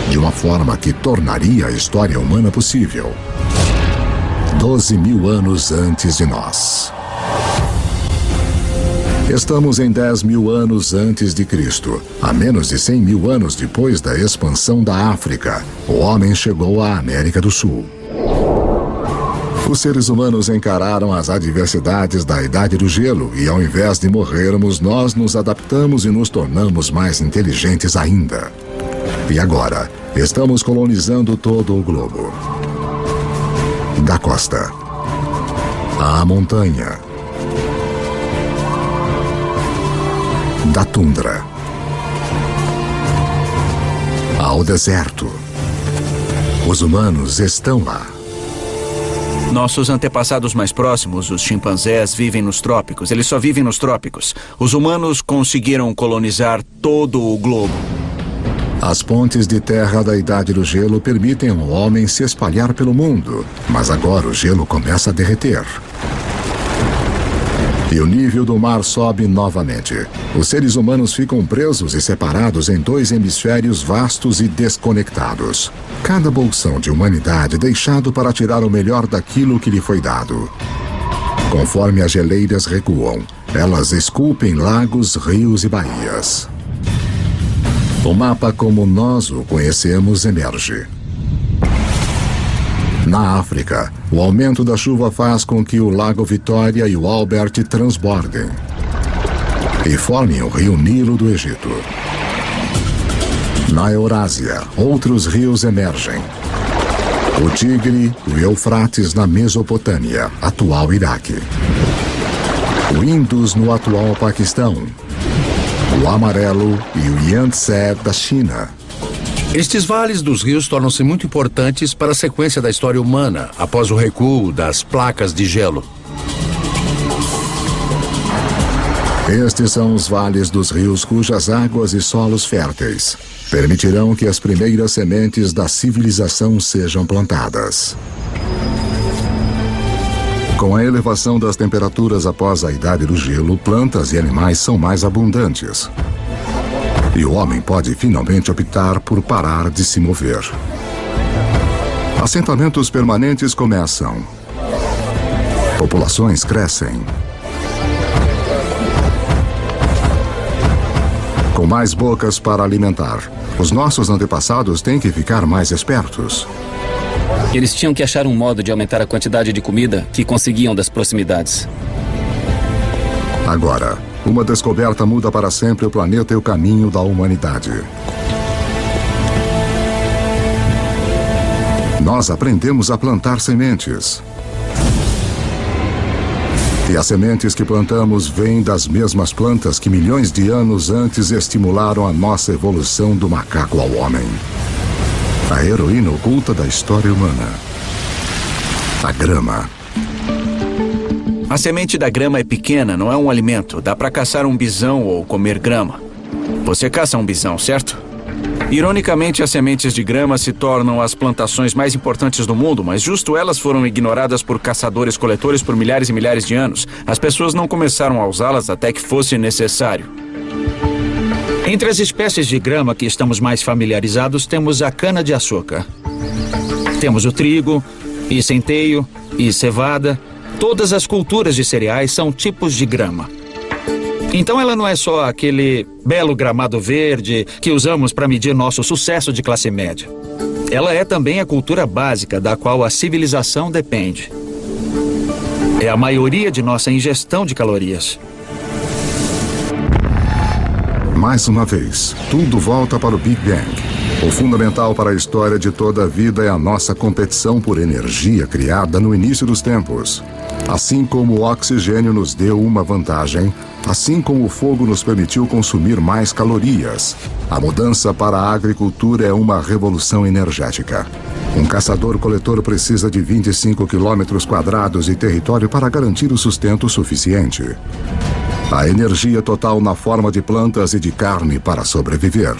de uma forma que tornaria a história humana possível. 12 mil anos antes de nós. Estamos em 10 mil anos antes de Cristo. A menos de 100 mil anos depois da expansão da África, o homem chegou à América do Sul. Os seres humanos encararam as adversidades da Idade do Gelo e, ao invés de morrermos, nós nos adaptamos e nos tornamos mais inteligentes ainda. E agora, estamos colonizando todo o globo. Da costa à montanha, da tundra ao deserto. Os humanos estão lá. Nossos antepassados mais próximos, os chimpanzés, vivem nos trópicos. Eles só vivem nos trópicos. Os humanos conseguiram colonizar todo o globo. As pontes de terra da Idade do Gelo permitem ao homem se espalhar pelo mundo, mas agora o gelo começa a derreter. E o nível do mar sobe novamente. Os seres humanos ficam presos e separados em dois hemisférios vastos e desconectados. Cada bolsão de humanidade deixado para tirar o melhor daquilo que lhe foi dado. Conforme as geleiras recuam, elas esculpem lagos, rios e baías. O mapa como nós o conhecemos emerge. Na África, o aumento da chuva faz com que o Lago Vitória e o Albert transbordem e formem o rio Nilo do Egito. Na Eurásia, outros rios emergem. O Tigre o Eufrates na Mesopotâmia, atual Iraque. O Indus no atual Paquistão. O Amarelo e o Yangtze da China, estes vales dos rios tornam-se muito importantes para a sequência da história humana após o recuo das placas de gelo. Estes são os vales dos rios cujas águas e solos férteis permitirão que as primeiras sementes da civilização sejam plantadas. Com a elevação das temperaturas após a idade do gelo, plantas e animais são mais abundantes. E o homem pode finalmente optar por parar de se mover. Assentamentos permanentes começam. Populações crescem. Com mais bocas para alimentar. Os nossos antepassados têm que ficar mais espertos. Eles tinham que achar um modo de aumentar a quantidade de comida que conseguiam das proximidades. Agora, uma descoberta muda para sempre o planeta e o caminho da humanidade. Nós aprendemos a plantar sementes. E as sementes que plantamos vêm das mesmas plantas que milhões de anos antes estimularam a nossa evolução do macaco ao homem. A heroína oculta da história humana. A grama. A semente da grama é pequena, não é um alimento. Dá para caçar um bisão ou comer grama. Você caça um bisão, certo? Ironicamente, as sementes de grama se tornam as plantações mais importantes do mundo, mas justo elas foram ignoradas por caçadores-coletores por milhares e milhares de anos. As pessoas não começaram a usá-las até que fosse necessário. Entre as espécies de grama que estamos mais familiarizados, temos a cana-de-açúcar. Temos o trigo, e centeio, e cevada. Todas as culturas de cereais são tipos de grama. Então ela não é só aquele belo gramado verde que usamos para medir nosso sucesso de classe média. Ela é também a cultura básica da qual a civilização depende. É a maioria de nossa ingestão de calorias. Mais uma vez, tudo volta para o Big Bang. O fundamental para a história de toda a vida é a nossa competição por energia criada no início dos tempos. Assim como o oxigênio nos deu uma vantagem, assim como o fogo nos permitiu consumir mais calorias. A mudança para a agricultura é uma revolução energética. Um caçador-coletor precisa de 25 quilômetros quadrados de território para garantir o sustento suficiente. A energia total na forma de plantas e de carne para sobreviver.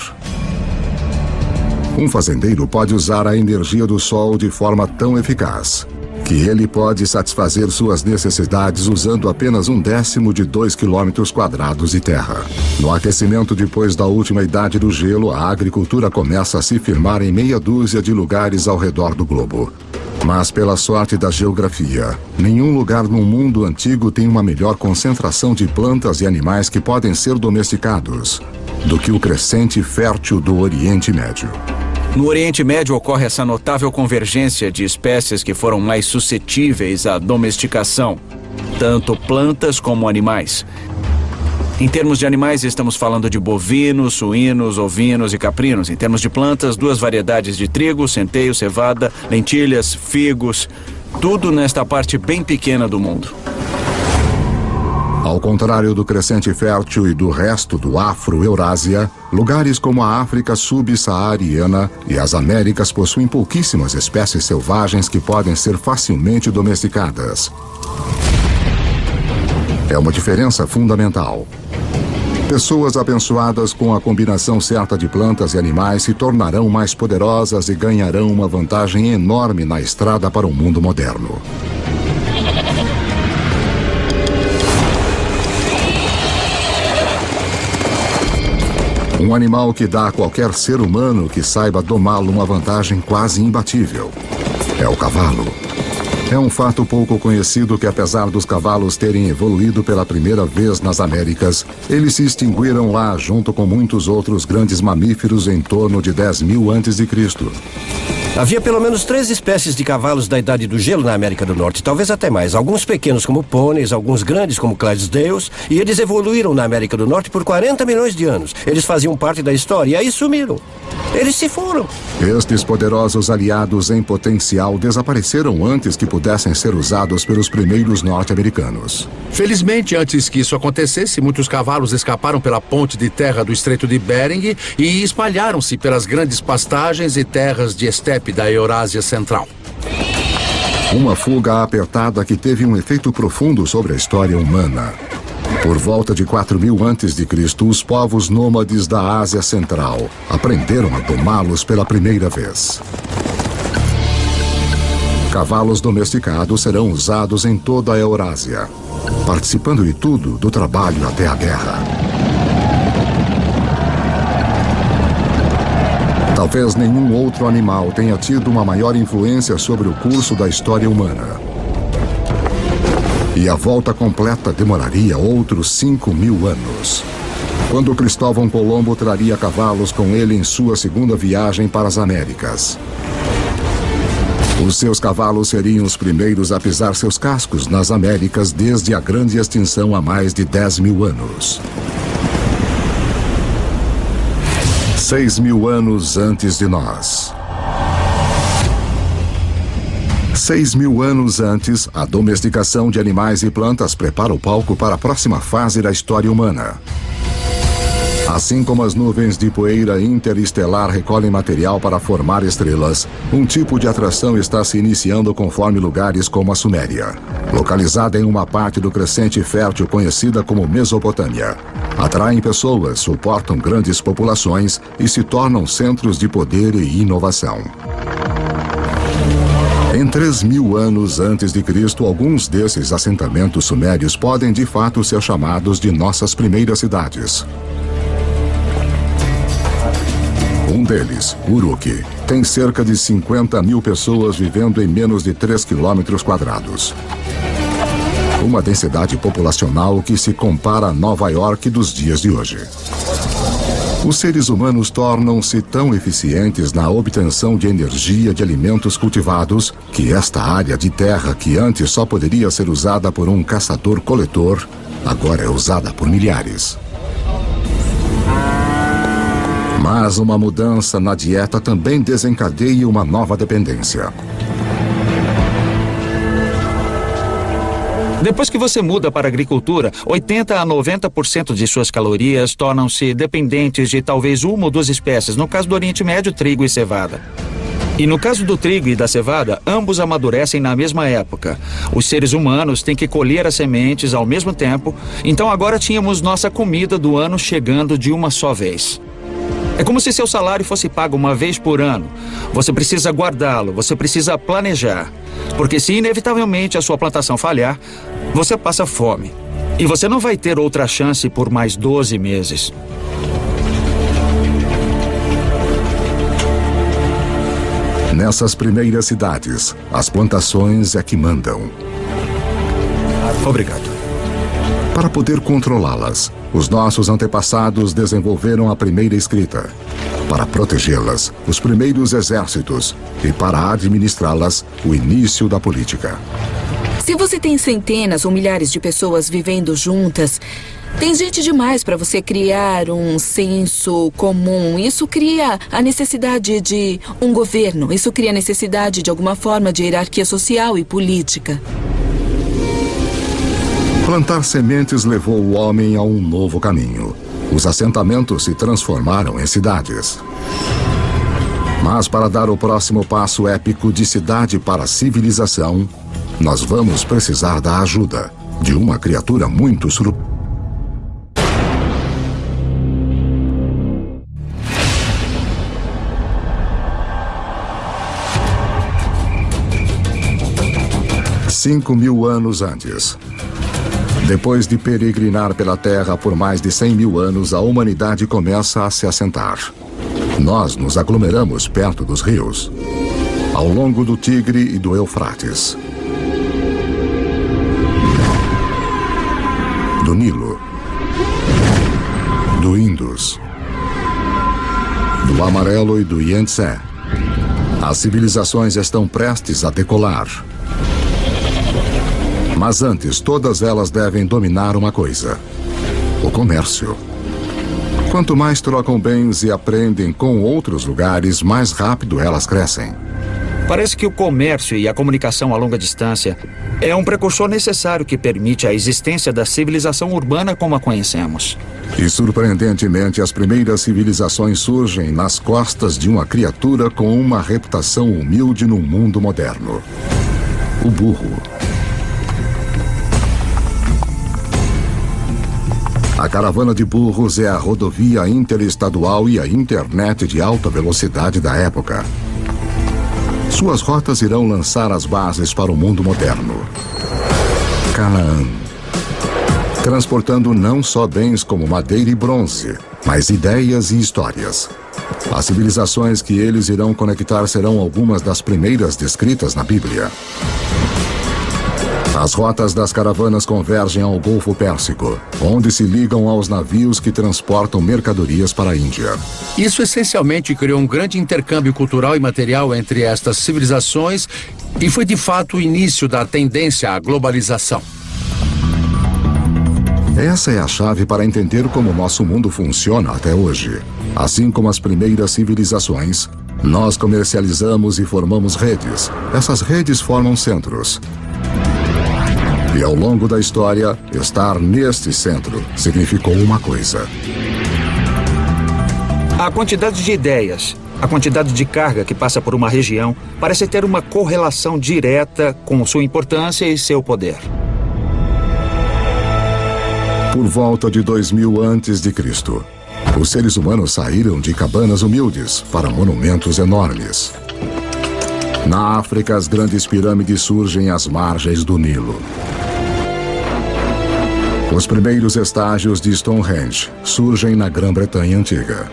Um fazendeiro pode usar a energia do sol de forma tão eficaz que ele pode satisfazer suas necessidades usando apenas um décimo de 2 quilômetros quadrados de terra. No aquecimento depois da última idade do gelo, a agricultura começa a se firmar em meia dúzia de lugares ao redor do globo. Mas, pela sorte da geografia, nenhum lugar no mundo antigo tem uma melhor concentração de plantas e animais que podem ser domesticados do que o crescente fértil do Oriente Médio. No Oriente Médio ocorre essa notável convergência de espécies que foram mais suscetíveis à domesticação, tanto plantas como animais. Em termos de animais, estamos falando de bovinos, suínos, ovinos e caprinos. Em termos de plantas, duas variedades de trigo, centeio, cevada, lentilhas, figos. Tudo nesta parte bem pequena do mundo. Ao contrário do crescente fértil e do resto do Afro-Eurásia, lugares como a África subsaariana e as Américas possuem pouquíssimas espécies selvagens que podem ser facilmente domesticadas. É uma diferença fundamental. Pessoas abençoadas com a combinação certa de plantas e animais se tornarão mais poderosas e ganharão uma vantagem enorme na estrada para o mundo moderno. Um animal que dá a qualquer ser humano que saiba domá-lo uma vantagem quase imbatível. É o cavalo. É um fato pouco conhecido que, apesar dos cavalos terem evoluído pela primeira vez nas Américas, eles se extinguiram lá junto com muitos outros grandes mamíferos em torno de 10 mil antes de Cristo. Havia pelo menos três espécies de cavalos da Idade do Gelo na América do Norte, talvez até mais. Alguns pequenos como pôneis, alguns grandes como Clydesdales, e eles evoluíram na América do Norte por 40 milhões de anos. Eles faziam parte da história e aí sumiram. Eles se foram. Estes poderosos aliados em potencial desapareceram antes que pudessem ser usados pelos primeiros norte-americanos. Felizmente, antes que isso acontecesse, muitos cavalos escaparam pela ponte de terra do Estreito de Bering e espalharam-se pelas grandes pastagens e terras de estepe da Eurásia Central. Uma fuga apertada que teve um efeito profundo sobre a história humana. Por volta de 4000 a.C., os povos nômades da Ásia Central aprenderam a domá-los pela primeira vez. Cavalos domesticados serão usados em toda a Eurásia, participando de tudo, do trabalho até a guerra. Talvez nenhum outro animal tenha tido uma maior influência sobre o curso da história humana. E a volta completa demoraria outros 5 mil anos. Quando Cristóvão Colombo traria cavalos com ele em sua segunda viagem para as Américas. Os seus cavalos seriam os primeiros a pisar seus cascos nas Américas desde a grande extinção há mais de 10 mil anos. Seis mil anos antes de nós. Seis mil anos antes, a domesticação de animais e plantas prepara o palco para a próxima fase da história humana. Assim como as nuvens de poeira interestelar recolhem material para formar estrelas, um tipo de atração está se iniciando conforme lugares como a Suméria, localizada em uma parte do crescente fértil conhecida como Mesopotâmia. Atraem pessoas, suportam grandes populações e se tornam centros de poder e inovação. Em 3 mil anos antes de Cristo, alguns desses assentamentos sumérios podem de fato ser chamados de nossas primeiras cidades. Um deles, Uruk, tem cerca de 50 mil pessoas vivendo em menos de 3 quilômetros quadrados. Uma densidade populacional que se compara a Nova York dos dias de hoje. Os seres humanos tornam-se tão eficientes na obtenção de energia de alimentos cultivados que esta área de terra, que antes só poderia ser usada por um caçador-coletor, agora é usada por milhares. Mas uma mudança na dieta também desencadeia uma nova dependência. Depois que você muda para a agricultura, 80 a 90% de suas calorias tornam-se dependentes de talvez uma ou duas espécies, no caso do Oriente Médio, trigo e cevada. E no caso do trigo e da cevada, ambos amadurecem na mesma época. Os seres humanos têm que colher as sementes ao mesmo tempo, então agora tínhamos nossa comida do ano chegando de uma só vez. É como se seu salário fosse pago uma vez por ano. Você precisa guardá-lo, você precisa planejar. Porque se inevitavelmente a sua plantação falhar, você passa fome. E você não vai ter outra chance por mais 12 meses. Nessas primeiras cidades, as plantações é que mandam. Obrigado. Para poder controlá-las, os nossos antepassados desenvolveram a primeira escrita. Para protegê-las, os primeiros exércitos. E para administrá-las, o início da política. Se você tem centenas ou milhares de pessoas vivendo juntas, tem gente demais para você criar um senso comum. Isso cria a necessidade de um governo. Isso cria a necessidade de alguma forma de hierarquia social e política. Plantar sementes levou o homem a um novo caminho. Os assentamentos se transformaram em cidades. Mas para dar o próximo passo épico de cidade para civilização, nós vamos precisar da ajuda de uma criatura muito surpreendente. Cinco mil anos antes, depois de peregrinar pela Terra por mais de 100 mil anos, a humanidade começa a se assentar. Nós nos aglomeramos perto dos rios, ao longo do Tigre e do Eufrates. Do Nilo. Do Indus. Do Amarelo e do Yangtze. As civilizações estão prestes a decolar. Mas antes, todas elas devem dominar uma coisa: o comércio. Quanto mais trocam bens e aprendem com outros lugares, mais rápido elas crescem. Parece que o comércio e a comunicação a longa distância é um precursor necessário que permite a existência da civilização urbana como a conhecemos. E surpreendentemente, as primeiras civilizações surgem nas costas de uma criatura com uma reputação humilde no mundo moderno: o burro. A caravana de burros é a rodovia interestadual e a internet de alta velocidade da época. Suas rotas irão lançar as bases para o mundo moderno. Canaã. Transportando não só bens como madeira e bronze, mas ideias e histórias. As civilizações que eles irão conectar serão algumas das primeiras descritas na Bíblia. As rotas das caravanas convergem ao Golfo Pérsico, onde se ligam aos navios que transportam mercadorias para a Índia. Isso essencialmente criou um grande intercâmbio cultural e material entre estas civilizações e foi de fato o início da tendência à globalização. Essa é a chave para entender como nosso mundo funciona até hoje. Assim como as primeiras civilizações, nós comercializamos e formamos redes. Essas redes formam centros. E ao longo da história, estar neste centro significou uma coisa. A quantidade de ideias, a quantidade de carga que passa por uma região parece ter uma correlação direta com sua importância e seu poder. Por volta de 2000 antes de Cristo, os seres humanos saíram de cabanas humildes para monumentos enormes. Na África, as grandes pirâmides surgem às margens do Nilo. Os primeiros estágios de Stonehenge surgem na Grã-Bretanha Antiga.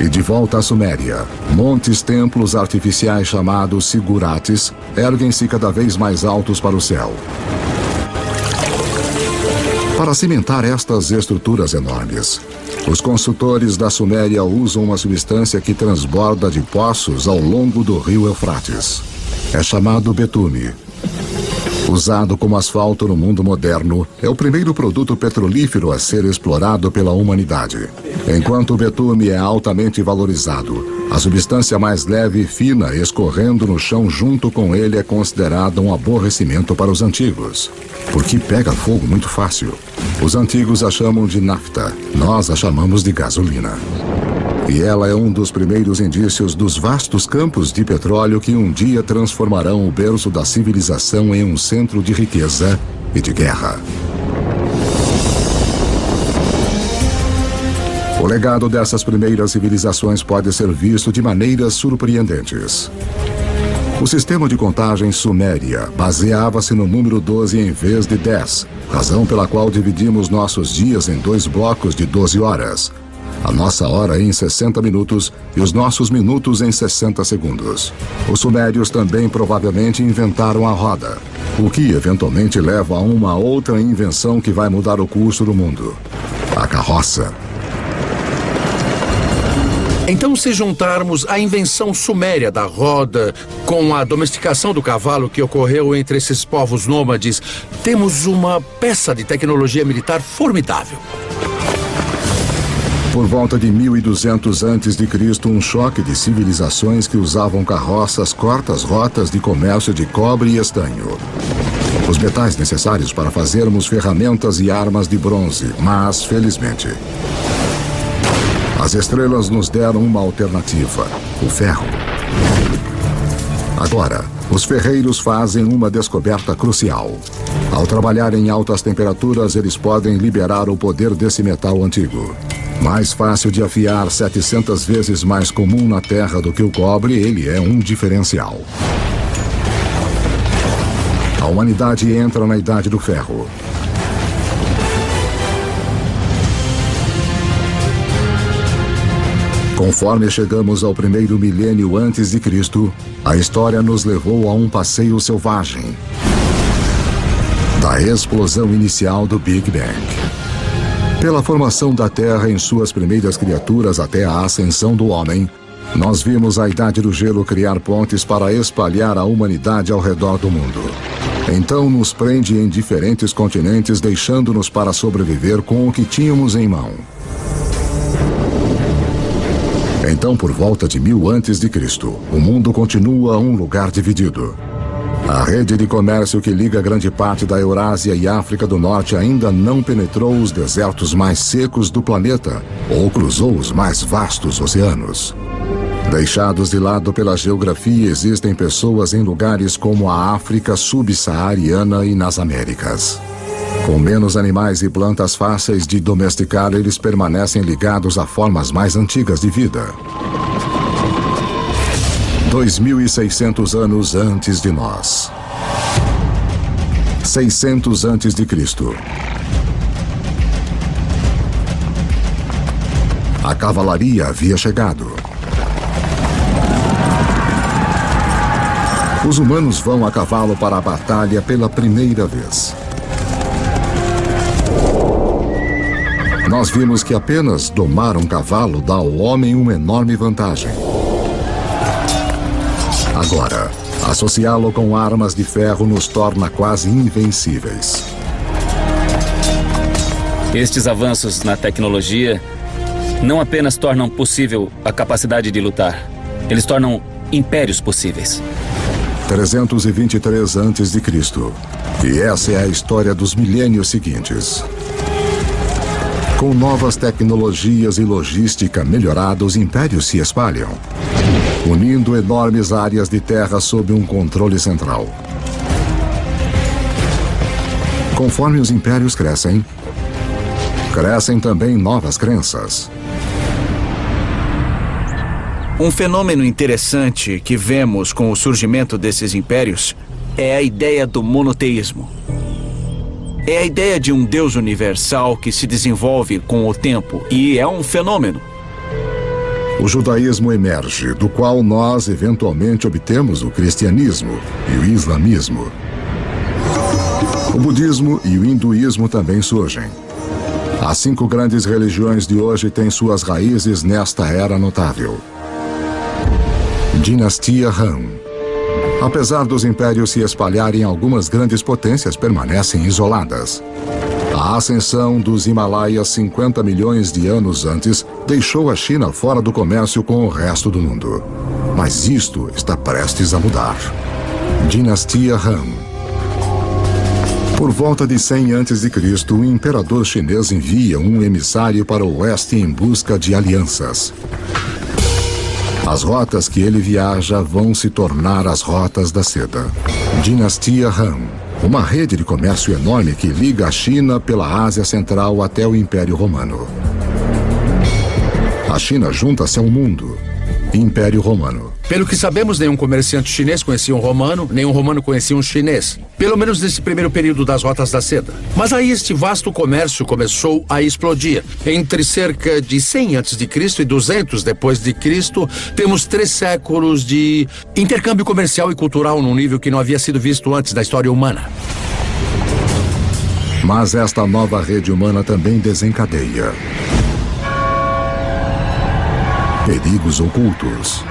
E de volta à Suméria, montes templos artificiais chamados sigurates erguem-se cada vez mais altos para o céu. Para cimentar estas estruturas enormes, os construtores da Suméria usam uma substância que transborda de poços ao longo do rio Eufrates. É chamado betume. Usado como asfalto no mundo moderno, é o primeiro produto petrolífero a ser explorado pela humanidade. Enquanto o betume é altamente valorizado, a substância mais leve e fina escorrendo no chão junto com ele é considerada um aborrecimento para os antigos, porque pega fogo muito fácil. Os antigos a chamam de nafta, nós a chamamos de gasolina. E ela é um dos primeiros indícios dos vastos campos de petróleo que um dia transformarão o berço da civilização em um centro de riqueza e de guerra. O legado dessas primeiras civilizações pode ser visto de maneiras surpreendentes. O sistema de contagem suméria baseava-se no número 12 em vez de 10, razão pela qual dividimos nossos dias em dois blocos de 12 horas. A nossa hora em 60 minutos e os nossos minutos em 60 segundos. Os sumérios também provavelmente inventaram a roda, o que eventualmente leva a uma outra invenção que vai mudar o curso do mundo: a carroça. Então, se juntarmos a invenção suméria da roda com a domesticação do cavalo que ocorreu entre esses povos nômades, temos uma peça de tecnologia militar formidável. Por volta de 1200 a.C., um choque de civilizações que usavam carroças corta as rotas de comércio de cobre e estanho. Os metais necessários para fazermos ferramentas e armas de bronze, mas, felizmente, as estrelas nos deram uma alternativa: o ferro. Agora, os ferreiros fazem uma descoberta crucial. Ao trabalhar em altas temperaturas, eles podem liberar o poder desse metal antigo. Mais fácil de afiar, 700 vezes mais comum na Terra do que o cobre, ele é um diferencial. A humanidade entra na Idade do Ferro. Conforme chegamos ao primeiro milênio antes de Cristo, a história nos levou a um passeio selvagem. Da explosão inicial do Big Bang. Pela formação da Terra em suas primeiras criaturas até a ascensão do homem, nós vimos a Idade do Gelo criar pontes para espalhar a humanidade ao redor do mundo. Então nos prende em diferentes continentes, deixando-nos para sobreviver com o que tínhamos em mão. Então, por volta de mil antes de Cristo, o mundo continua um lugar dividido. A rede de comércio que liga grande parte da Eurásia e África do Norte ainda não penetrou os desertos mais secos do planeta ou cruzou os mais vastos oceanos. Deixados de lado pela geografia, existem pessoas em lugares como a África subsaariana e nas Américas. Com menos animais e plantas fáceis de domesticar, eles permanecem ligados a formas mais antigas de vida. 2.600 anos antes de nós. 600 antes de Cristo. A cavalaria havia chegado. Os humanos vão a cavalo para a batalha pela primeira vez. Nós vimos que apenas domar um cavalo dá ao homem uma enorme vantagem. Agora, associá-lo com armas de ferro nos torna quase invencíveis. Estes avanços na tecnologia não apenas tornam possível a capacidade de lutar, eles tornam impérios possíveis. 323 a.C. E essa é a história dos milênios seguintes. Com novas tecnologias e logística melhorada, os impérios se espalham, unindo enormes áreas de terra sob um controle central. Conforme os impérios crescem, crescem também novas crenças. Um fenômeno interessante que vemos com o surgimento desses impérios é a ideia do monoteísmo. É a ideia de um Deus universal que se desenvolve com o tempo e é um fenômeno. O judaísmo emerge, do qual nós eventualmente obtemos o cristianismo e o islamismo. O budismo e o hinduísmo também surgem. As cinco grandes religiões de hoje têm suas raízes nesta era notável. Dinastia Han. Apesar dos impérios se espalharem, algumas grandes potências permanecem isoladas. A ascensão dos Himalaias 50 milhões de anos antes deixou a China fora do comércio com o resto do mundo. Mas isto está prestes a mudar. Dinastia Han. Por volta de 100 a.C., o imperador chinês envia um emissário para o oeste em busca de alianças. As rotas que ele viaja vão se tornar as rotas da seda. Dinastia Han. Uma rede de comércio enorme que liga a China pela Ásia Central até o Império Romano. A China junta-se ao mundo. Império Romano. Pelo que sabemos, nenhum comerciante chinês conhecia um romano, nenhum romano conhecia um chinês. Pelo menos nesse primeiro período das rotas da seda. Mas aí este vasto comércio começou a explodir. Entre cerca de 100 a.C. e 200 depois de Cristo, temos três séculos de intercâmbio comercial e cultural num nível que não havia sido visto antes da história humana. Mas esta nova rede humana também desencadeia perigos ocultos.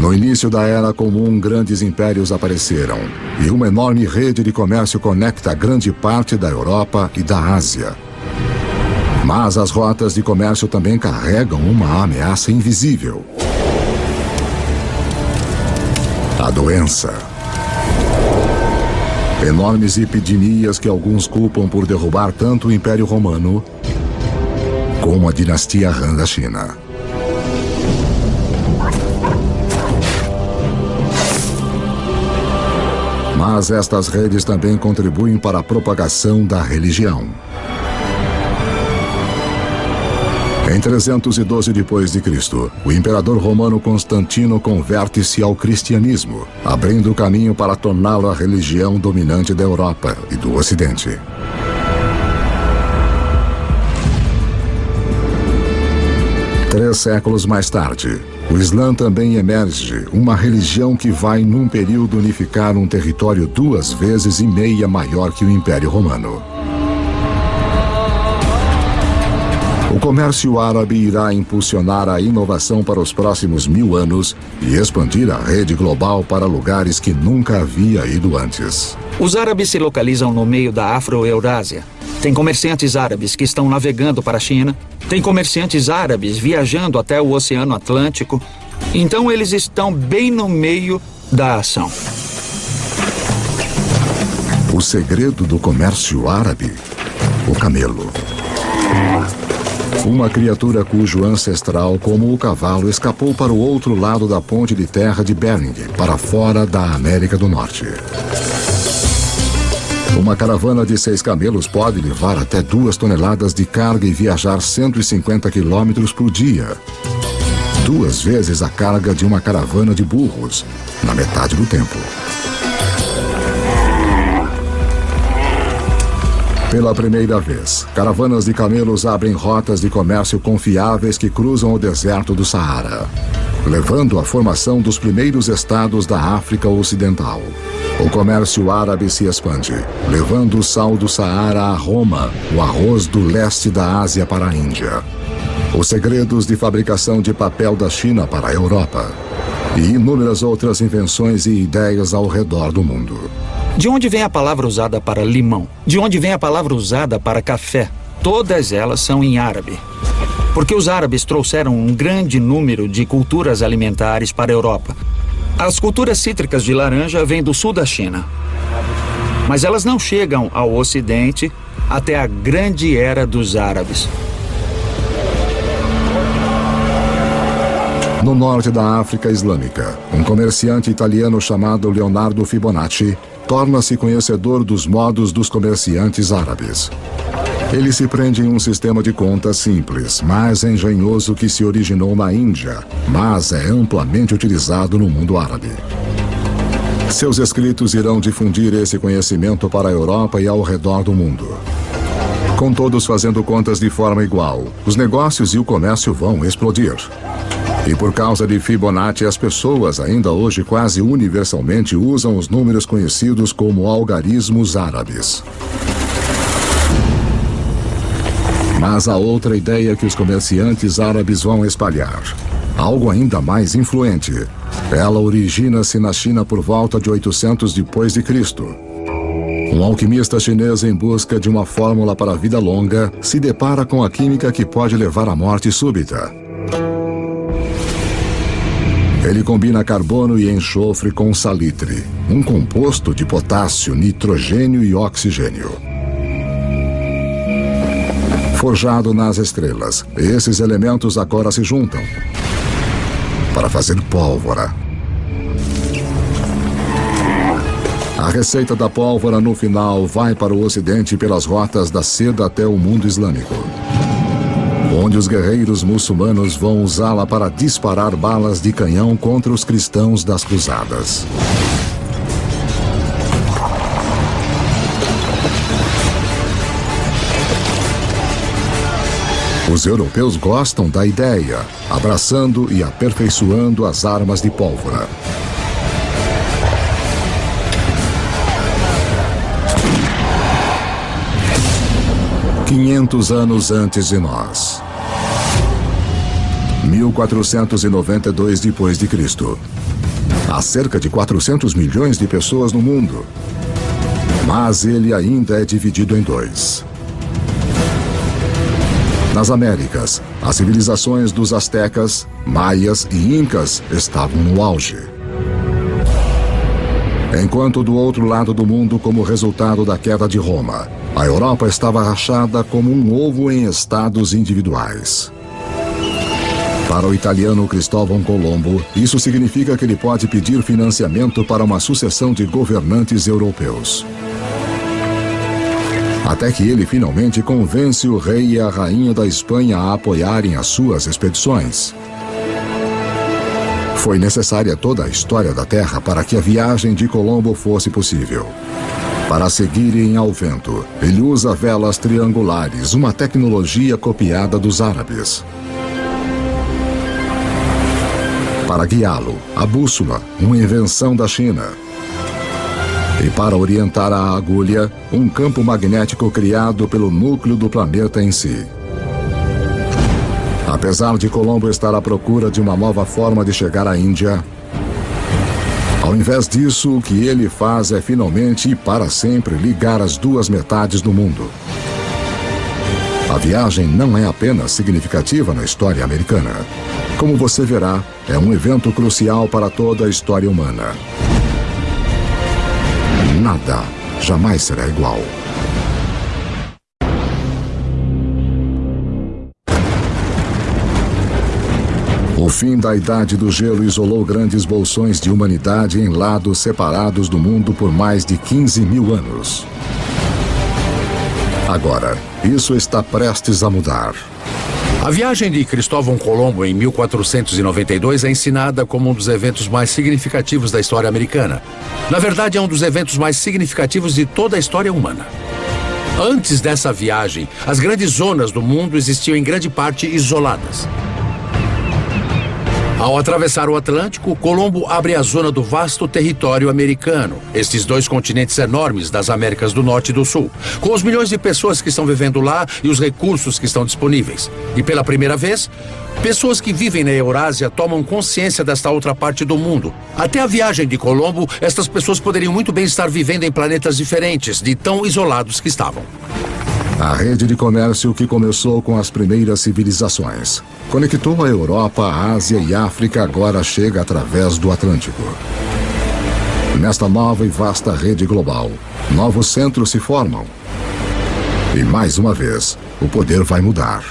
No início da Era Comum, grandes impérios apareceram e uma enorme rede de comércio conecta grande parte da Europa e da Ásia. Mas as rotas de comércio também carregam uma ameaça invisível. A doença. Enormes epidemias que alguns culpam por derrubar tanto o Império Romano como a dinastia Han da China. Mas estas redes também contribuem para a propagação da religião. Em 312 d.C., o imperador romano Constantino converte-se ao cristianismo, abrindo o caminho para torná-lo a religião dominante da Europa e do Ocidente. Três séculos mais tarde, o Islã também emerge, uma religião que vai, num período, unificar um território duas vezes e meia maior que o Império Romano. O comércio árabe irá impulsionar a inovação para os próximos mil anos e expandir a rede global para lugares que nunca havia ido antes. Os árabes se localizam no meio da Afro-Eurásia. Tem comerciantes árabes que estão navegando para a China, tem comerciantes árabes viajando até o Oceano Atlântico. Então eles estão bem no meio da ação. O segredo do comércio árabe: o camelo. Uma criatura cujo ancestral, como o cavalo, escapou para o outro lado da ponte de terra de Bering, para fora da América do Norte. Uma caravana de seis camelos pode levar até duas toneladas de carga e viajar 150 quilômetros por dia. Duas vezes a carga de uma caravana de burros, na metade do tempo. Pela primeira vez, caravanas de camelos abrem rotas de comércio confiáveis que cruzam o deserto do Saara, levando à formação dos primeiros estados da África Ocidental. O comércio árabe se expande, levando o sal do Saara a Roma, o arroz do leste da Ásia para a Índia, os segredos de fabricação de papel da China para a Europa e inúmeras outras invenções e ideias ao redor do mundo. De onde vem a palavra usada para limão? De onde vem a palavra usada para café? Todas elas são em árabe. Porque os árabes trouxeram um grande número de culturas alimentares para a Europa. As culturas cítricas de laranja vêm do sul da China. Mas elas não chegam ao ocidente até a grande era dos árabes. No norte da África Islâmica, um comerciante italiano chamado Leonardo Fibonacci torna-se conhecedor dos modos dos comerciantes árabes. Ele se prende em um sistema de contas simples, mais engenhoso que se originou na Índia, mas é amplamente utilizado no mundo árabe. Seus escritos irão difundir esse conhecimento para a Europa e ao redor do mundo. Com todos fazendo contas de forma igual, os negócios e o comércio vão explodir. E por causa de Fibonacci, as pessoas ainda hoje quase universalmente usam os números conhecidos como algarismos árabes. Mas há outra ideia que os comerciantes árabes vão espalhar. Algo ainda mais influente. Ela origina-se na China por volta de 800 depois de Cristo. Um alquimista chinês em busca de uma fórmula para a vida longa se depara com a química que pode levar à morte súbita. Ele combina carbono e enxofre com salitre, um composto de potássio, nitrogênio e oxigênio. Forjado nas estrelas, esses elementos agora se juntam para fazer pólvora. A receita da pólvora no final vai para o ocidente pelas rotas da seda até o mundo islâmico onde os guerreiros muçulmanos vão usá-la para disparar balas de canhão contra os cristãos das cruzadas. Os europeus gostam da ideia, abraçando e aperfeiçoando as armas de pólvora. Quinhentos anos antes de nós. 1492 depois de Cristo. Há cerca de 400 milhões de pessoas no mundo. Mas ele ainda é dividido em dois. Nas Américas, as civilizações dos astecas, maias e incas estavam no auge. Enquanto do outro lado do mundo, como resultado da queda de Roma, a Europa estava rachada como um ovo em estados individuais. Para o italiano Cristóvão Colombo, isso significa que ele pode pedir financiamento para uma sucessão de governantes europeus. Até que ele finalmente convence o rei e a rainha da Espanha a apoiarem as suas expedições. Foi necessária toda a história da Terra para que a viagem de Colombo fosse possível. Para seguirem ao vento, ele usa velas triangulares, uma tecnologia copiada dos árabes. Para guiá-lo, a bússola, uma invenção da China. E para orientar a agulha, um campo magnético criado pelo núcleo do planeta em si. Apesar de Colombo estar à procura de uma nova forma de chegar à Índia, ao invés disso, o que ele faz é finalmente e para sempre ligar as duas metades do mundo. A viagem não é apenas significativa na história americana. Como você verá, é um evento crucial para toda a história humana. Nada jamais será igual. O fim da Idade do Gelo isolou grandes bolsões de humanidade em lados separados do mundo por mais de 15 mil anos. Agora, isso está prestes a mudar. A viagem de Cristóvão Colombo em 1492 é ensinada como um dos eventos mais significativos da história americana. Na verdade, é um dos eventos mais significativos de toda a história humana. Antes dessa viagem, as grandes zonas do mundo existiam em grande parte isoladas. Ao atravessar o Atlântico, Colombo abre a zona do vasto território americano, estes dois continentes enormes das Américas do Norte e do Sul, com os milhões de pessoas que estão vivendo lá e os recursos que estão disponíveis. E pela primeira vez, pessoas que vivem na Eurásia tomam consciência desta outra parte do mundo. Até a viagem de Colombo, estas pessoas poderiam muito bem estar vivendo em planetas diferentes, de tão isolados que estavam. A rede de comércio que começou com as primeiras civilizações. Conectou a Europa, a Ásia e África agora chega através do Atlântico. Nesta nova e vasta rede global, novos centros se formam. E mais uma vez, o poder vai mudar.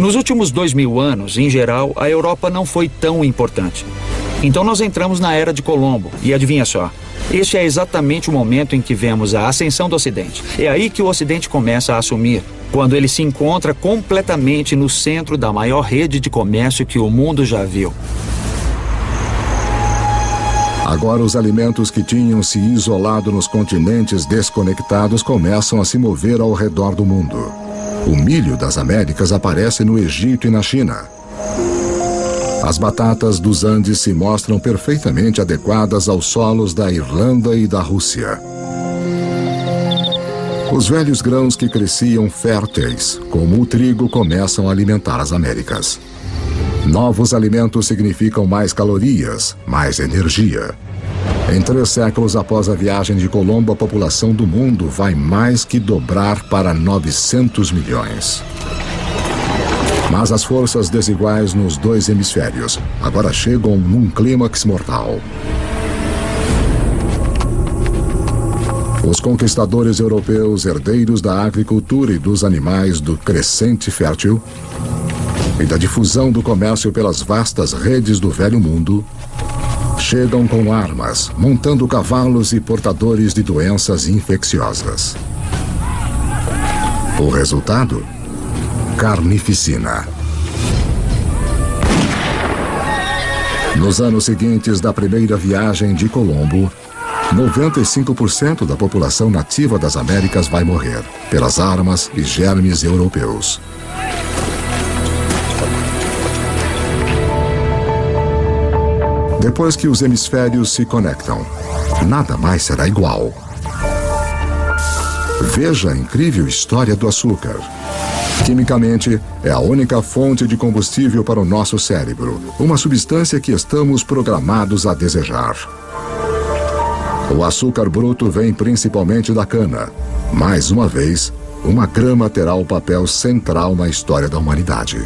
Nos últimos dois mil anos, em geral, a Europa não foi tão importante. Então nós entramos na era de Colombo. E adivinha só, este é exatamente o momento em que vemos a ascensão do Ocidente. É aí que o Ocidente começa a assumir, quando ele se encontra completamente no centro da maior rede de comércio que o mundo já viu. Agora, os alimentos que tinham se isolado nos continentes desconectados começam a se mover ao redor do mundo. O milho das Américas aparece no Egito e na China. As batatas dos Andes se mostram perfeitamente adequadas aos solos da Irlanda e da Rússia. Os velhos grãos que cresciam férteis, como o trigo, começam a alimentar as Américas. Novos alimentos significam mais calorias, mais energia. Em três séculos após a viagem de Colombo, a população do mundo vai mais que dobrar para 900 milhões. Mas as forças desiguais nos dois hemisférios agora chegam num clímax mortal. Os conquistadores europeus, herdeiros da agricultura e dos animais do crescente fértil e da difusão do comércio pelas vastas redes do velho mundo, chegam com armas, montando cavalos e portadores de doenças infecciosas. O resultado? Carnificina. Nos anos seguintes da primeira viagem de Colombo, 95% da população nativa das Américas vai morrer pelas armas e germes europeus. Depois que os hemisférios se conectam, nada mais será igual. Veja a incrível história do açúcar. Quimicamente, é a única fonte de combustível para o nosso cérebro, uma substância que estamos programados a desejar. O açúcar bruto vem principalmente da cana. Mais uma vez, uma grama terá o papel central na história da humanidade.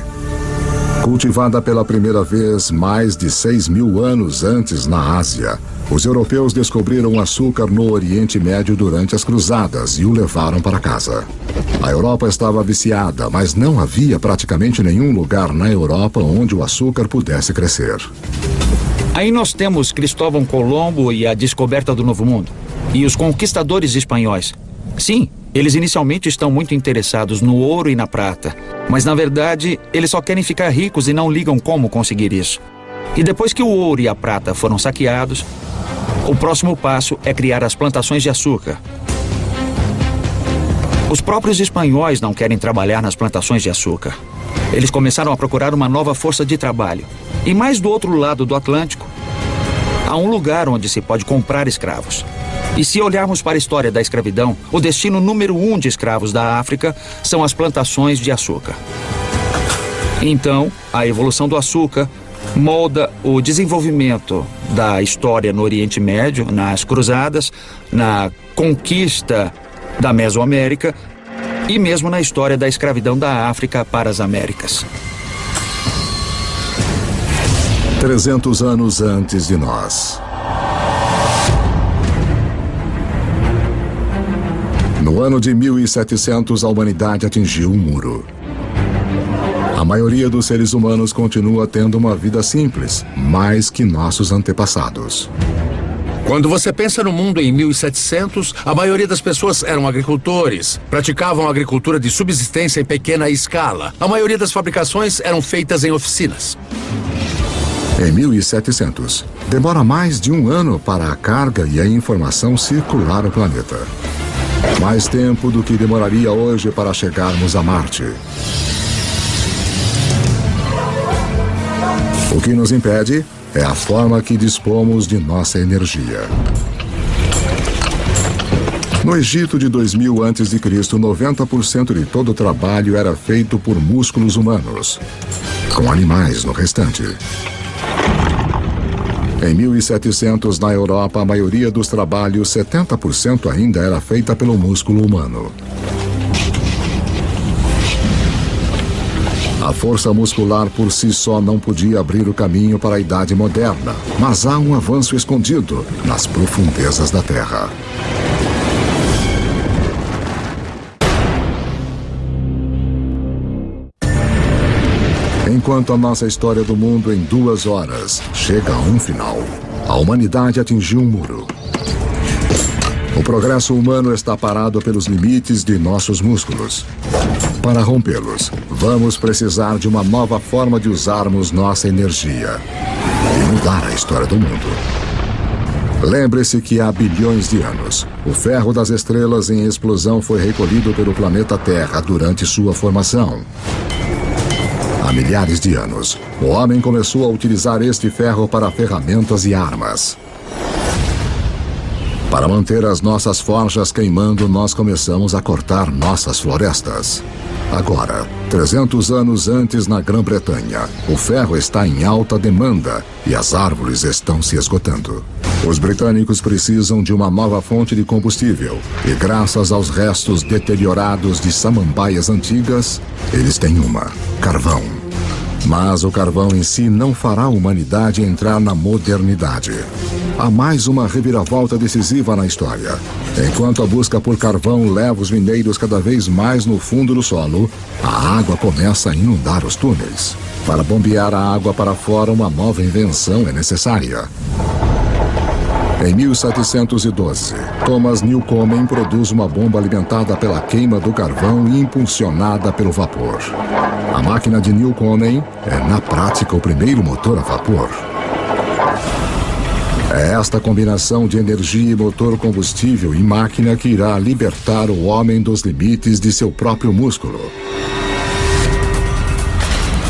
Cultivada pela primeira vez mais de 6 mil anos antes na Ásia, os europeus descobriram açúcar no Oriente Médio durante as cruzadas e o levaram para casa. A Europa estava viciada, mas não havia praticamente nenhum lugar na Europa onde o açúcar pudesse crescer. Aí nós temos Cristóvão Colombo e a descoberta do Novo Mundo. E os conquistadores espanhóis. Sim, eles inicialmente estão muito interessados no ouro e na prata. Mas na verdade, eles só querem ficar ricos e não ligam como conseguir isso. E depois que o ouro e a prata foram saqueados, o próximo passo é criar as plantações de açúcar. Os próprios espanhóis não querem trabalhar nas plantações de açúcar. Eles começaram a procurar uma nova força de trabalho. E mais do outro lado do Atlântico, há um lugar onde se pode comprar escravos. E se olharmos para a história da escravidão, o destino número um de escravos da África são as plantações de açúcar. Então, a evolução do açúcar molda o desenvolvimento da história no Oriente Médio, nas cruzadas, na conquista da Mesoamérica e mesmo na história da escravidão da África para as Américas. 300 anos antes de nós. No ano de 1700, a humanidade atingiu um muro. A maioria dos seres humanos continua tendo uma vida simples, mais que nossos antepassados. Quando você pensa no mundo em 1700, a maioria das pessoas eram agricultores, praticavam agricultura de subsistência em pequena escala. A maioria das fabricações eram feitas em oficinas. Em 1700, demora mais de um ano para a carga e a informação circular o planeta. Mais tempo do que demoraria hoje para chegarmos a Marte. O que nos impede é a forma que dispomos de nossa energia. No Egito de 2000 a.C., 90% de todo o trabalho era feito por músculos humanos, com animais no restante. Em 1700, na Europa, a maioria dos trabalhos, 70% ainda era feita pelo músculo humano. A força muscular por si só não podia abrir o caminho para a Idade Moderna, mas há um avanço escondido nas profundezas da Terra. Enquanto a nossa história do mundo em duas horas chega a um final, a humanidade atingiu um muro. O progresso humano está parado pelos limites de nossos músculos. Para rompê-los, vamos precisar de uma nova forma de usarmos nossa energia e mudar a história do mundo. Lembre-se que há bilhões de anos, o ferro das estrelas em explosão foi recolhido pelo planeta Terra durante sua formação. Milhares de anos, o homem começou a utilizar este ferro para ferramentas e armas. Para manter as nossas forjas queimando, nós começamos a cortar nossas florestas. Agora, 300 anos antes na Grã-Bretanha, o ferro está em alta demanda e as árvores estão se esgotando. Os britânicos precisam de uma nova fonte de combustível e, graças aos restos deteriorados de samambaias antigas, eles têm uma: carvão. Mas o carvão em si não fará a humanidade entrar na modernidade. Há mais uma reviravolta decisiva na história. Enquanto a busca por carvão leva os mineiros cada vez mais no fundo do solo, a água começa a inundar os túneis. Para bombear a água para fora, uma nova invenção é necessária. Em 1712, Thomas Newcomen produz uma bomba alimentada pela queima do carvão e impulsionada pelo vapor. A máquina de Newcomen é, na prática, o primeiro motor a vapor. É esta combinação de energia e motor combustível e máquina que irá libertar o homem dos limites de seu próprio músculo.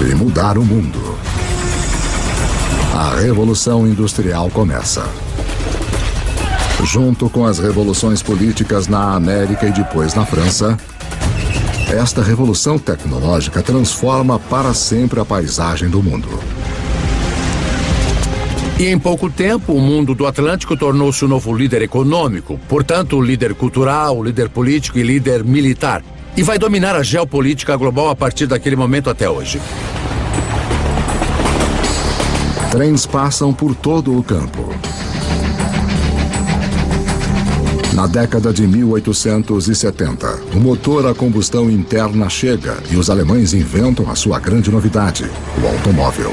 E mudar o mundo. A Revolução Industrial começa. Junto com as revoluções políticas na América e depois na França, esta revolução tecnológica transforma para sempre a paisagem do mundo. E em pouco tempo, o mundo do Atlântico tornou-se o novo líder econômico, portanto, líder cultural, líder político e líder militar. E vai dominar a geopolítica global a partir daquele momento até hoje. Trens passam por todo o campo. Na década de 1870, o motor a combustão interna chega e os alemães inventam a sua grande novidade, o automóvel.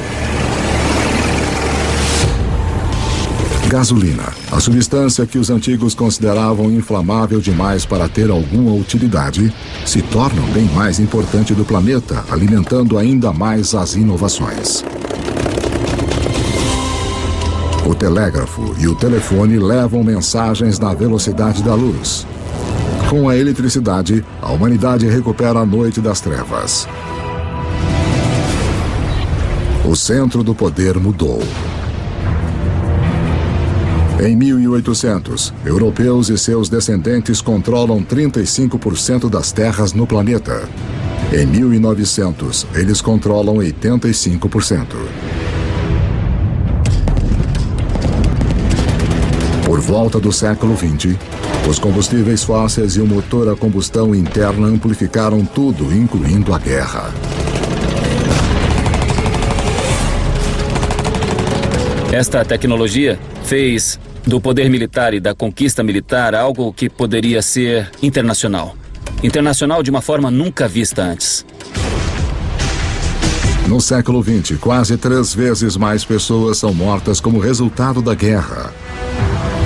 Gasolina, a substância que os antigos consideravam inflamável demais para ter alguma utilidade, se torna o bem mais importante do planeta, alimentando ainda mais as inovações. O telégrafo e o telefone levam mensagens na velocidade da luz. Com a eletricidade, a humanidade recupera a noite das trevas. O centro do poder mudou. Em 1800, europeus e seus descendentes controlam 35% das terras no planeta. Em 1900, eles controlam 85%. Volta do século XX, os combustíveis fósseis e o motor a combustão interna amplificaram tudo, incluindo a guerra. Esta tecnologia fez do poder militar e da conquista militar algo que poderia ser internacional. Internacional de uma forma nunca vista antes. No século XX, quase três vezes mais pessoas são mortas como resultado da guerra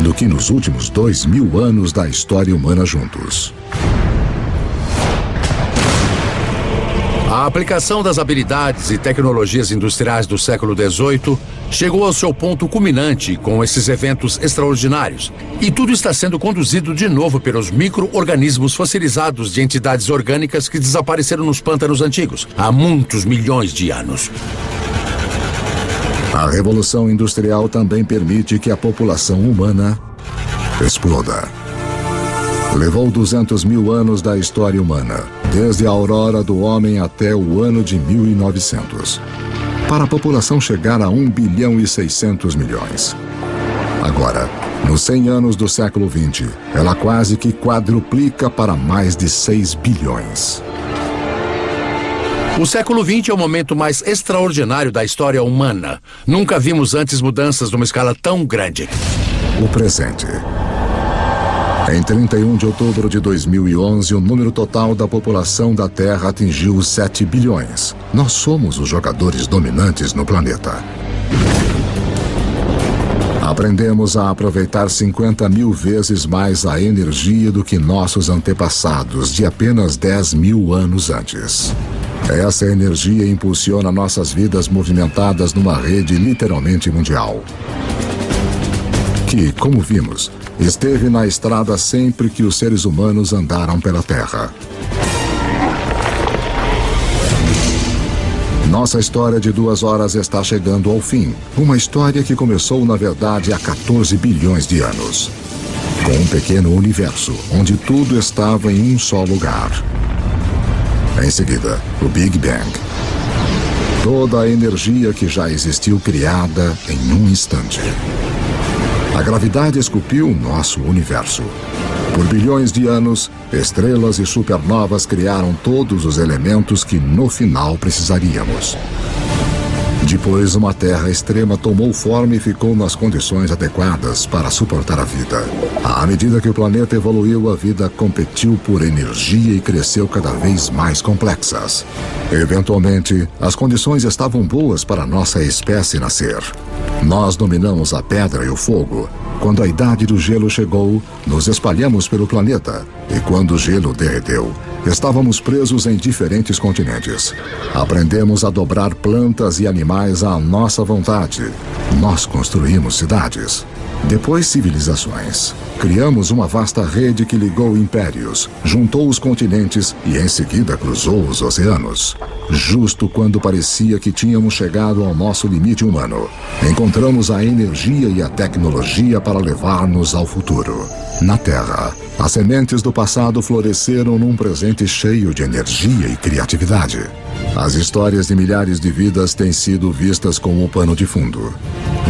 do que nos últimos dois mil anos da história humana juntos. A aplicação das habilidades e tecnologias industriais do século XVIII chegou ao seu ponto culminante com esses eventos extraordinários. E tudo está sendo conduzido de novo pelos micro-organismos fossilizados de entidades orgânicas que desapareceram nos pântanos antigos há muitos milhões de anos. A Revolução Industrial também permite que a população humana exploda. Levou 200 mil anos da história humana, desde a aurora do homem até o ano de 1900, para a população chegar a 1 bilhão e 600 milhões. Agora, nos 100 anos do século 20, ela quase que quadruplica para mais de 6 bilhões. O século XX é o momento mais extraordinário da história humana. Nunca vimos antes mudanças numa escala tão grande. O presente. Em 31 de outubro de 2011, o número total da população da Terra atingiu 7 bilhões. Nós somos os jogadores dominantes no planeta. Aprendemos a aproveitar 50 mil vezes mais a energia do que nossos antepassados de apenas 10 mil anos antes. Essa energia impulsiona nossas vidas movimentadas numa rede literalmente mundial. Que, como vimos, esteve na estrada sempre que os seres humanos andaram pela Terra. Nossa história de duas horas está chegando ao fim. Uma história que começou, na verdade, há 14 bilhões de anos. Com um pequeno universo, onde tudo estava em um só lugar. Em seguida, o Big Bang. Toda a energia que já existiu criada em um instante. A gravidade esculpiu nosso universo. Por bilhões de anos, estrelas e supernovas criaram todos os elementos que no final precisaríamos. Depois, uma terra extrema tomou forma e ficou nas condições adequadas para suportar a vida. À medida que o planeta evoluiu, a vida competiu por energia e cresceu cada vez mais complexas. Eventualmente, as condições estavam boas para nossa espécie nascer. Nós dominamos a pedra e o fogo. Quando a idade do gelo chegou, nos espalhamos pelo planeta. E quando o gelo derreteu, estávamos presos em diferentes continentes. Aprendemos a dobrar plantas e animais à nossa vontade. Nós construímos cidades. Depois, civilizações. Criamos uma vasta rede que ligou impérios, juntou os continentes e em seguida cruzou os oceanos. Justo quando parecia que tínhamos chegado ao nosso limite humano, encontramos a energia e a tecnologia para levar-nos ao futuro. Na Terra, as sementes do passado floresceram num presente cheio de energia e criatividade. As histórias de milhares de vidas têm sido vistas como o pano de fundo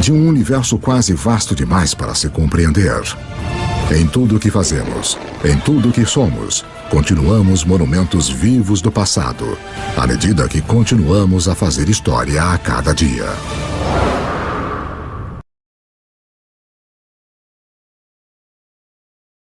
de um universo quase vasto demais para se compreender. Em tudo o que fazemos, em tudo o que somos, continuamos monumentos vivos do passado, à medida que continuamos a fazer história a cada dia.